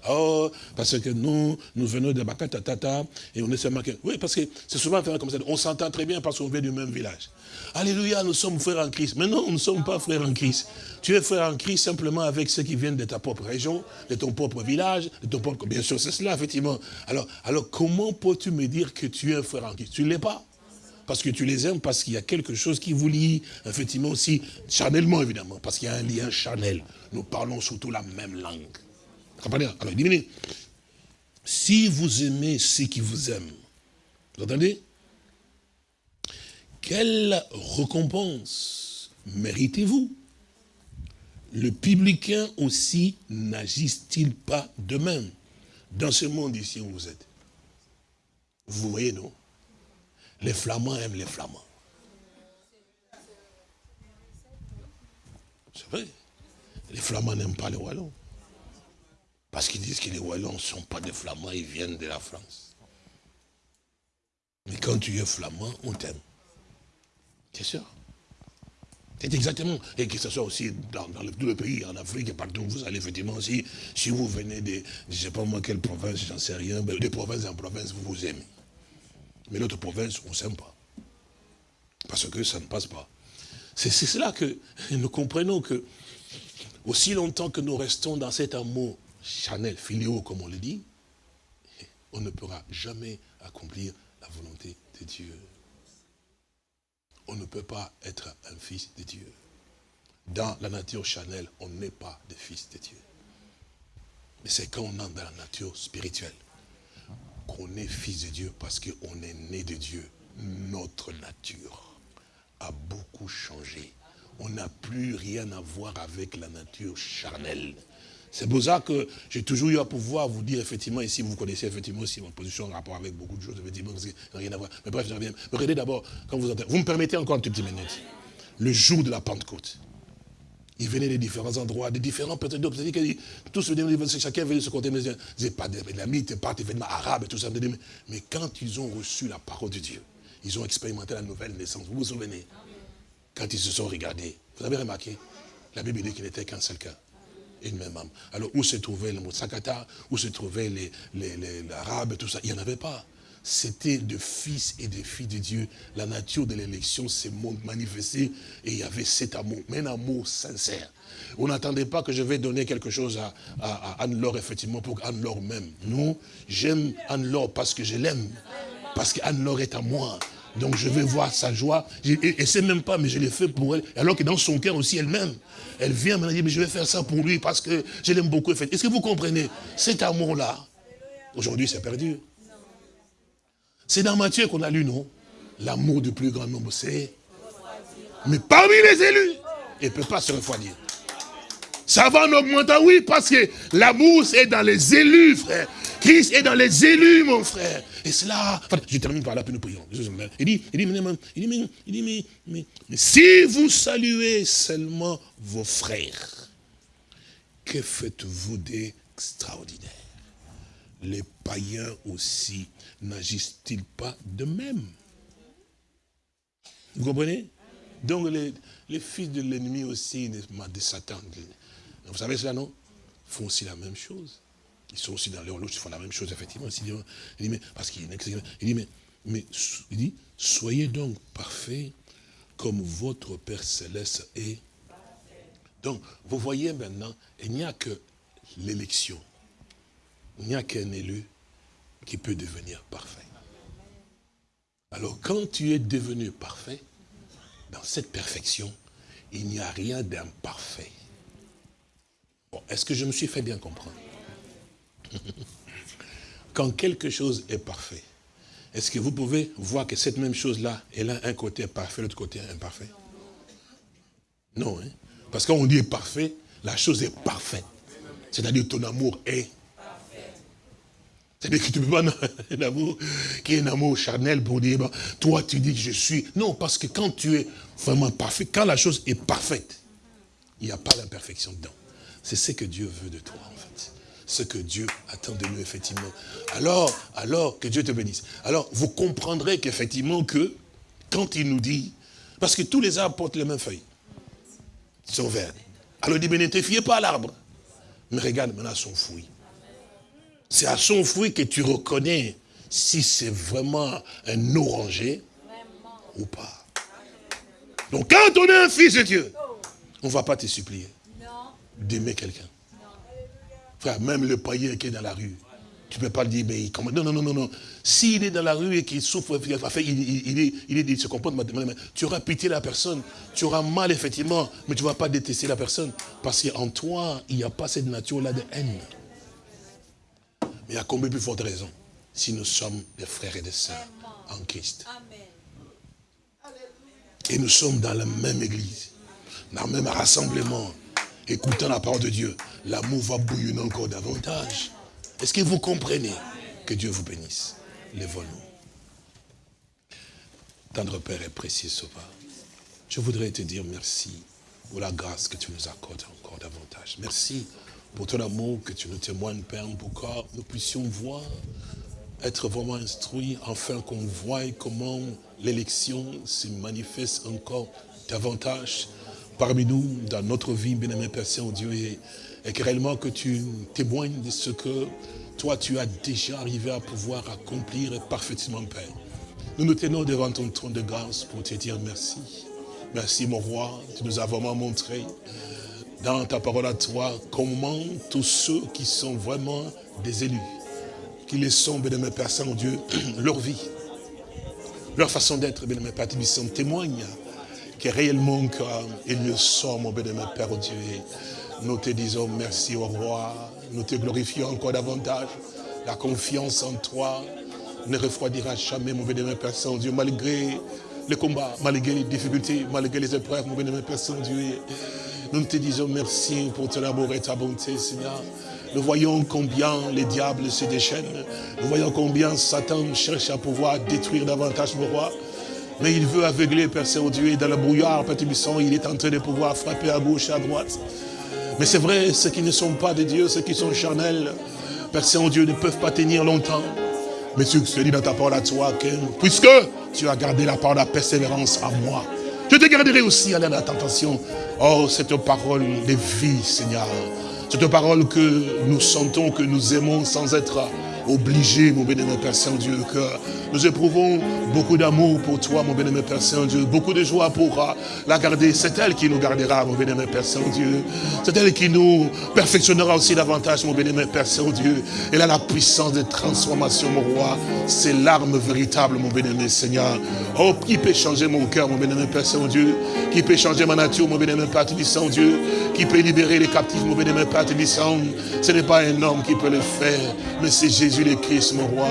Oh, parce que nous, nous venons de Bakatatata et on est seulement que... Oui, parce que c'est souvent comme ça. On s'entend très bien parce qu'on vient du même village. Alléluia, nous sommes frères en Christ. Mais non, nous ne sommes pas frères en Christ. Tu es frère en Christ simplement avec ceux qui viennent de ta propre région, de ton propre village, de ton propre... Bien sûr, c'est cela, effectivement. Alors, alors comment peux-tu me dire que tu es frère en Christ? Tu ne l'es pas? Parce que tu les aimes, parce qu'il y a quelque chose qui vous lie, effectivement aussi, charnellement évidemment, parce qu'il y a un lien charnel. Nous parlons surtout la même langue. Alors, il dit, si vous aimez ceux qui vous aiment, vous entendez? Quelle récompense méritez-vous? Le publicain aussi n'agisse-t-il pas de même dans ce monde ici où vous êtes Vous voyez, non? Les flamands aiment les flamands. C'est vrai. Les flamands n'aiment pas les wallons. Parce qu'ils disent que les Wallons ne sont pas des Flamands, ils viennent de la France. Mais quand tu es flamand, on t'aime. C'est sûr. C'est exactement. Et que ce soit aussi dans, le, tout le pays, en Afrique et partout où vous allez, effectivement, aussi, si vous venez de, je ne sais pas moi quelle province, j'en sais rien, mais des provinces en province, vous vous aimez. Mais l'autre province, on ne s'aime pas. Parce que ça ne passe pas. C'est cela que nous comprenons que, aussi longtemps que nous restons dans cet amour Chanel, filéo comme on le dit, on ne pourra jamais accomplir la volonté de Dieu. On ne peut pas être un fils de Dieu. Dans la nature Chanel, on n'est pas des fils de Dieu. Mais c'est quand on entre dans la nature spirituelle qu'on est fils de Dieu parce qu'on est né de Dieu. Notre nature a beaucoup changé. On n'a plus rien à voir avec la nature charnelle. C'est pour ça que j'ai toujours eu à pouvoir vous dire, effectivement, ici, vous connaissez effectivement aussi mon position en rapport avec beaucoup de choses, effectivement, parce que rien à voir. Mais bref, je reviens. Regardez d'abord, quand vous entendez, vous me permettez encore une petite minute. Le jour de la Pentecôte, ils venaient des différents endroits, des différents peut-être tous chacun venait de ce côté, mais ils pas d'amis, ils pas d'événements arabes et tout ça. Mais quand ils ont reçu la parole de Dieu, ils ont expérimenté la nouvelle naissance. Vous vous souvenez? Quand ils se sont regardés, vous avez remarqué? La Bible dit qu'il n'était qu'un seul cas une même âme. Alors, où se trouvait le Motsakata, où se trouvaient les, l'arabe, tout ça? Il n'y en avait pas. C'était de fils et de filles de Dieu. La nature de l'élection s'est manifestée et il y avait cet amour, mais un amour sincère. On n'attendait pas que je vais donner quelque chose à, Anne-Laure, effectivement, pour Anne-Laure même. Non, j'aime Anne-Laure parce que je l'aime. Parce qu'Anne-Laure est à moi. Donc je vais voir sa joie. Et, c'est même pas, mais je l'ai fait pour elle. Alors que dans son cœur aussi elle-même, elle vient me dire, mais je vais faire ça pour lui parce que je l'aime beaucoup. Est-ce que vous comprenez? Cet amour-là, aujourd'hui c'est perdu. C'est dans Matthieu qu'on a lu, non? L'amour du plus grand nombre, c'est... Mais parmi les élus, il ne peut pas se refroidir. Ça va en augmentant, oui, parce que l'amour, c'est dans les élus, frère Christ est dans les élus, mon frère. Et cela, enfin, je termine par là, puis nous prions. Il dit, il dit, il dit, il dit, mais, mais, mais si vous saluez seulement vos frères, que faites-vous d'extraordinaire? Les païens aussi n'agissent-ils pas de même Vous comprenez? Donc les, fils de l'ennemi aussi, de Satan, vous savez cela, non? Font aussi la même chose. Ils sont aussi dans l'horloge, ils font la même chose, effectivement. Il dit, mais, parce qu'il il dit, mais, mais, il dit, soyez donc parfaits comme votre Père Céleste est. Donc, vous voyez maintenant, il n'y a que l'élection. Il n'y a qu'un élu qui peut devenir parfait. Alors, quand tu es devenu parfait, dans cette perfection, il n'y a rien d'imparfait. Bon, est-ce que je me suis fait bien comprendre? [laughs] Quand quelque chose est parfait, est-ce que vous pouvez voir que cette même chose-là, elle a un côté parfait, l'autre côté imparfait? Non, hein? parce qu'on dit parfait, la chose est parfaite. C'est-à-dire ton amour est c'est-à-dire que tu ne peux pas [laughs] un amour qui est un amour charnel pour dire, toi tu dis que je suis. Non, parce que quand tu es vraiment parfait, quand la chose est parfaite, il n'y a pas d'imperfection dedans. C'est ce que Dieu veut de toi, en fait. Ce que Dieu attend de nous, effectivement. Alors, alors, que Dieu te bénisse. Alors, vous comprendrez qu'effectivement que, quand il nous dit, parce que tous les arbres portent les mêmes feuilles. Ils sont verts. Alors il dit, mais ne te fiez pas à l'arbre. Mais regarde maintenant son fruit. C'est à son fruit que tu reconnais si c'est vraiment un oranger ou pas. Donc quand on est un fils de Dieu, on ne va pas te supplier d'aimer quelqu'un. Frère, même le païen qui est dans la rue, tu ne peux pas le dire, mais il Non, non, non, non, non. S'il est dans la rue et qu'il souffre, il, il, il, il, se comporte, tu auras pitié de la personne. Tu auras mal, effectivement, mais tu ne vas pas détester la personne. Parce qu'en toi, il n'y a pas cette nature-là de haine. Mais à combien plus forte raison si nous sommes des frères et des sœurs en Christ? Et nous sommes dans la même église, dans le même rassemblement, écoutant la parole de Dieu. L'amour va bouillonner encore davantage. Est-ce que vous comprenez? Que Dieu vous bénisse. Lève-nous. Tendre Père et précieux Sauveur, je voudrais te dire merci pour la grâce que tu nous accordes encore davantage. Merci pour ton amour que tu nous témoignes, Père, pour que nous puissions voir, être vraiment instruits, afin qu'on voie comment l'élection se manifeste encore davantage parmi nous, dans notre vie, bien-aimé Père Saint-Dieu, et, et que réellement que tu témoignes de ce que toi, tu as déjà arrivé à pouvoir accomplir parfaitement, Père. Nous nous tenons devant ton trône de grâce pour te dire merci. Merci, mon roi, tu nous as vraiment montré dans ta parole à toi, comment tous ceux qui sont vraiment des élus, qui les sont, mes Père Saint-Dieu, [clears throat] leur vie, leur façon d'être, mes Père sont témoignent que réellement qu'ils le sont, mon bien Père Dieu. Nous te disons merci au roi, nous te glorifions encore davantage. La confiance en toi ne refroidira jamais, mon bien Père Saint-Dieu, malgré les combats, malgré les difficultés, malgré les épreuves, mon bien Père Saint-Dieu. Nous te disons merci pour ton amour et ta bonté, Seigneur. Nous voyons combien les diables se déchaînent. Nous voyons combien Satan cherche à pouvoir détruire davantage le roi. Mais il veut aveugler, Père Saint-Dieu, et dans le brouillard, Père Tubisson, il est en train de pouvoir frapper à gauche et à droite. Mais c'est vrai, ceux qui ne sont pas de Dieu, ceux qui sont charnels, Père Saint-Dieu, ne peuvent pas tenir longtemps. Mais tu te dis dans ta parole à toi que, puisque tu as gardé la parole de la persévérance à moi, je te garderai aussi à la tentation. Oh, cette parole de vie, Seigneur. Cette parole que nous sentons, que nous aimons sans être obligés, mon bénémoine Père Saint-Dieu, que nous éprouvons beaucoup d'amour pour toi, mon bénémoine Père Saint-Dieu, beaucoup de joie pour la garder. C'est elle qui nous gardera, mon bénémoine Père Saint-Dieu. C'est elle qui nous perfectionnera aussi davantage, mon bénémoine Père Saint-Dieu. Elle a la puissance de transformation, mon roi. C'est l'arme véritable, mon bénémoine Seigneur. Oh, qui peut changer mon cœur, mon bénémoine Père Saint-Dieu Qui peut changer ma nature, mon bénémoine Père Saint-Dieu qui peut libérer les captifs, mon bénémoine Père Tébissant. Ce n'est pas un homme qui peut le faire, mais c'est Jésus le Christ, mon roi,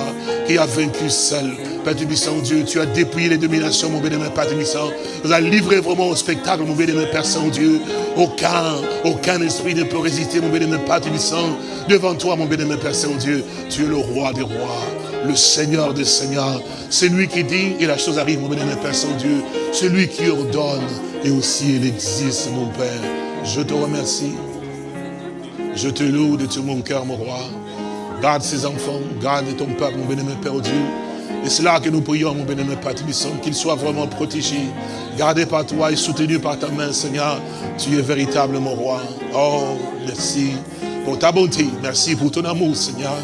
qui a vaincu seul. Père Tébissant, Dieu, tu as dépouillé les dominations, mon bénémoine Père. Tu as livré vraiment au spectacle, mon bénémoine Père Saint-Dieu. Aucun, aucun esprit ne peut résister, mon bénémoine Père Tébissant. Devant toi, mon bénémoine Père Saint-Dieu, tu es le roi des rois, le Seigneur des seigneurs. C'est lui qui dit, et la chose arrive, mon bénémoine Père Saint-Dieu. Celui qui ordonne, et aussi il existe, mon Père. Je te remercie. Je te loue de tout mon cœur, mon roi. Garde ses enfants, garde ton peuple, mon bénémoine Père Dieu. Et c'est là que nous prions, mon bénémoine Père qu'il soit vraiment protégé, gardé par toi et soutenu par ta main, Seigneur. Tu es véritable, mon roi. Oh, merci pour ta bonté. Merci pour ton amour, Seigneur.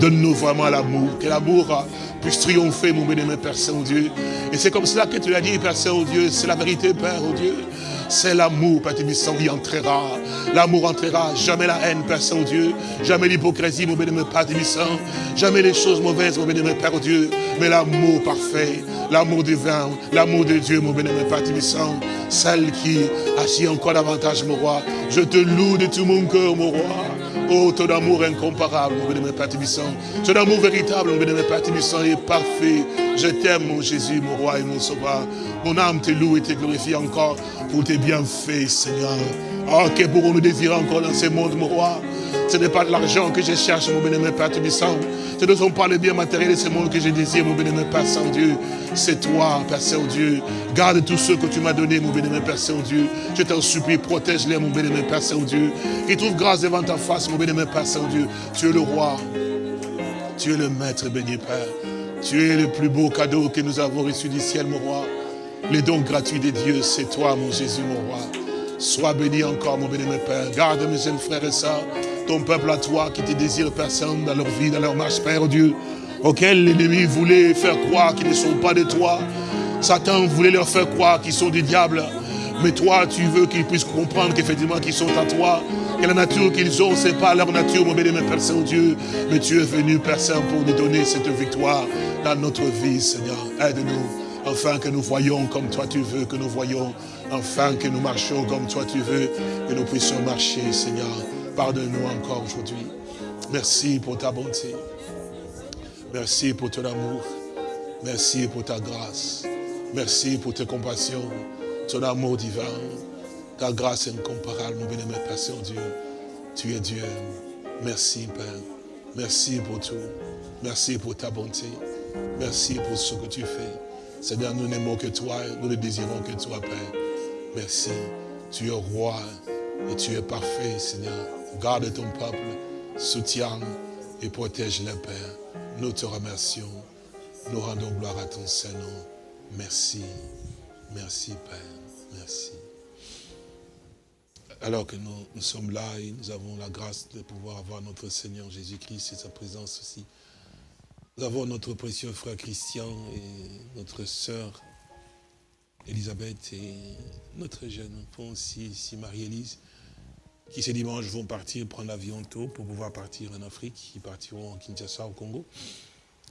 Donne-nous vraiment l'amour. Que l'amour puisse triompher, mon bénémoine Père Saint-Dieu. Et c'est comme cela que tu l'as dit, Père Saint-Dieu. C'est la vérité, Père, oh Dieu. C'est l'amour, Père Tébissant, qui entrera. L'amour entrera. Jamais la haine, Père Saint-Dieu. Jamais l'hypocrisie, mon bénémoine Père Tébissant. Jamais les choses mauvaises, mon bénémoine Père Dieu. Mais l'amour parfait, l'amour divin, l'amour de Dieu, mon bénémoine Père Tébissant. Celle qui agit encore davantage, mon roi. Je te loue de tout mon cœur, mon roi. Oh, ton amour incomparable, mon bénémoine Père Tébissant. Ton amour véritable, mon bénémoine Père Tébissant, est parfait. Je t'aime, mon Jésus, mon roi et mon sauveur. Mon âme te loue et te glorifie encore pour tes bienfaits, Seigneur. Oh, que pourrons-nous désirer encore dans ce monde, mon roi? Ce n'est pas de l'argent que je cherche, mon bénémoine Père Tébissant. Ce ne sont pas les biens matériels de ce monde que je désire, mon bénémoine Père Saint-Dieu. C'est toi, Père Saint-Dieu. Garde tous ceux que tu m'as donnés, mon bénémoine Père Saint-Dieu. Je t'en supplie, protège-les, mon bénémoine Père Saint-Dieu. Qu'ils trouvent grâce devant ta face, mon bénémoine Père Saint-Dieu. Tu es le roi. Tu es le maître béni, Père. Tu es le plus beau cadeau que nous avons reçu du ciel, mon roi. Les dons gratuits de Dieu, c'est toi, mon Jésus, mon roi. Sois béni encore, mon bénémoine Père. Garde mes jeunes frères et sœurs ton peuple à toi qui te désire personne dans leur vie, dans leur marche, Père Dieu, auquel l'ennemi voulait faire croire qu'ils ne sont pas de toi. Satan voulait leur faire croire qu'ils sont des diables. Mais toi, tu veux qu'ils puissent comprendre qu'effectivement qu'ils sont à toi. Que la nature qu'ils ont, ce n'est pas leur nature, mon béni, Père Saint-Dieu. Mais tu es venu, Père Saint, pour nous donner cette victoire dans notre vie, Seigneur. Aide-nous, afin que nous voyons comme toi tu veux que nous voyons. Enfin que nous marchions comme toi tu veux que nous puissions marcher, Seigneur. Pardonne-nous encore aujourd'hui. Merci pour ta bonté. Merci pour ton amour. Merci pour ta grâce. Merci pour tes compassions, ton amour divin. Ta grâce incomparable, mon bénémoine Père Saint-Dieu. Tu es Dieu. Merci, Père. Merci pour tout. Merci pour ta bonté. Merci pour ce que tu fais. Seigneur, nous n'aimons que toi, nous ne désirons que toi, Père. Merci. Tu es roi et tu es parfait, Seigneur. Garde ton peuple, soutiens et protège le Père. Nous te remercions. Nous rendons gloire à ton Saint-Nom. Merci. Merci, Père. Merci. Alors que nous, nous, sommes là et nous avons la grâce de pouvoir avoir notre Seigneur Jésus-Christ et sa présence aussi. Nous avons notre précieux frère Christian et notre sœur Elisabeth et notre jeune enfant aussi, ici Marie-Élise qui ce dimanche vont partir prendre l'avion tôt pour pouvoir partir en Afrique. Ils partiront en Kinshasa, au Congo.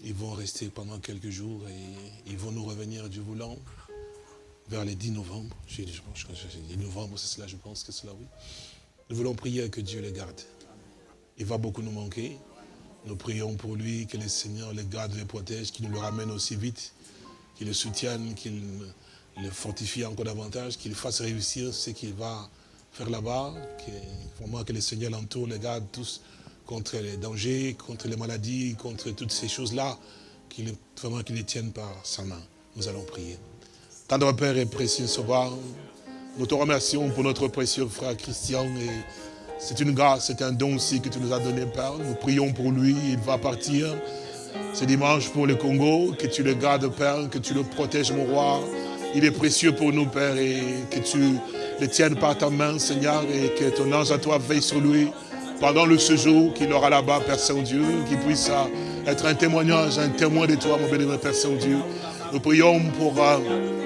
Ils vont rester pendant quelques jours et ils vont nous revenir du voulant vers les 10 novembre. Je, je, je, 10 novembre, c'est cela, je pense que cela, oui. Nous voulons prier que Dieu les garde. Il va beaucoup nous manquer. Nous prions pour lui, que le Seigneur les garde, les protège, qu'il nous le ramène aussi vite, qu'il le soutienne, qu'il le fortifie encore davantage, qu'il fasse réussir ce qu'il va là-bas, que, vraiment que le Seigneur l'entoure, les garde tous contre les dangers, contre les maladies, contre toutes ces choses-là, qu'il vraiment qu'il les tienne par sa main. Nous allons prier. Tendre Père et précieux Sauveur, nous te remercions pour notre précieux frère Christian et c'est une grâce, c'est un don aussi que tu nous as donné, Père. Nous prions pour lui, il va partir ce dimanche pour le Congo, que tu le gardes, Père, que tu le protèges, mon roi. Il est précieux pour nous, Père, et que tu le tienne par ta main, Seigneur, et que ton ange à toi veille sur lui pendant le séjour qu'il aura là-bas, Père Saint-Dieu, qu'il puisse euh, être un témoignage, un témoin de toi, mon bénémoine Père Saint-Dieu. Nous prions pour euh,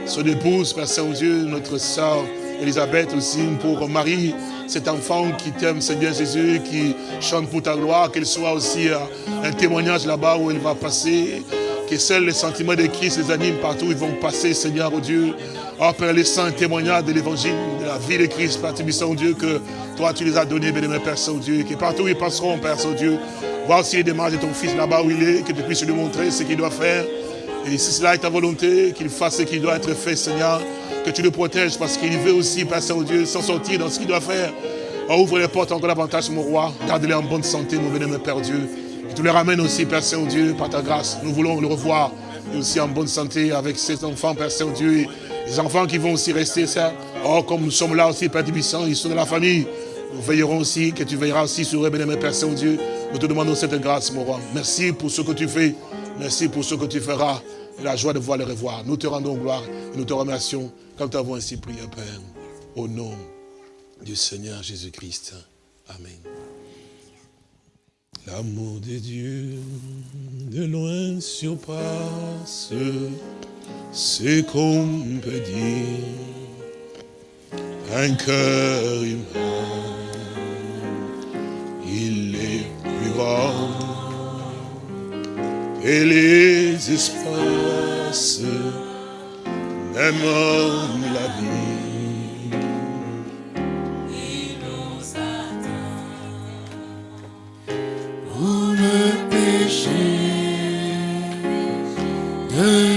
son épouse, Père Saint-Dieu, notre sœur Elisabeth aussi, pour Marie, cet enfant qui t'aime, Seigneur Jésus, qui chante pour ta gloire, qu'elle soit aussi euh, un témoignage là-bas où elle va passer, que seuls les sentiments de Christ les animent partout où ils vont passer, Seigneur, oh Dieu, Oh Père, les saints témoignages de l'évangile, la vie de Christ, Père Saint-Dieu, que toi tu les as donnés, bien Père Saint-Dieu, que partout ils passeront, Père Saint-Dieu, voir aussi les démarches de ton Fils là-bas où il est, que tu puisses lui montrer ce qu'il doit faire. Et si cela est ta volonté, qu'il fasse ce qui doit être fait, Seigneur, que tu le protèges parce qu'il veut aussi, Père Saint-Dieu, s'en sortir dans ce qu'il doit faire. Oh, ouvre les portes encore davantage, mon roi. Garde-les en bonne santé, mon bénémoine Père Dieu. Et tu les ramènes aussi, Père Saint-Dieu, par ta grâce. Nous voulons le revoir et aussi en bonne santé avec ses enfants, Père Saint-Dieu. Les enfants qui vont aussi rester, ça. Oh, comme nous sommes là aussi, Père Tibissant, ils sont de la famille. Nous veillerons aussi, que tu veilleras aussi sur eux, Père Saint-Dieu. Nous te demandons cette grâce, mon roi. Merci pour ce que tu fais. Merci pour ce que tu feras. Et la joie de voir les revoir. Nous te rendons gloire et nous te remercions comme tu avons ainsi prié, Père. Au nom du Seigneur Jésus-Christ. Amen. L'amour de Dieu de loin surpasse ce qu'on peut dire. Un cœur humain, il est plus grand et les espaces, même la vie. Il nous pour le péché de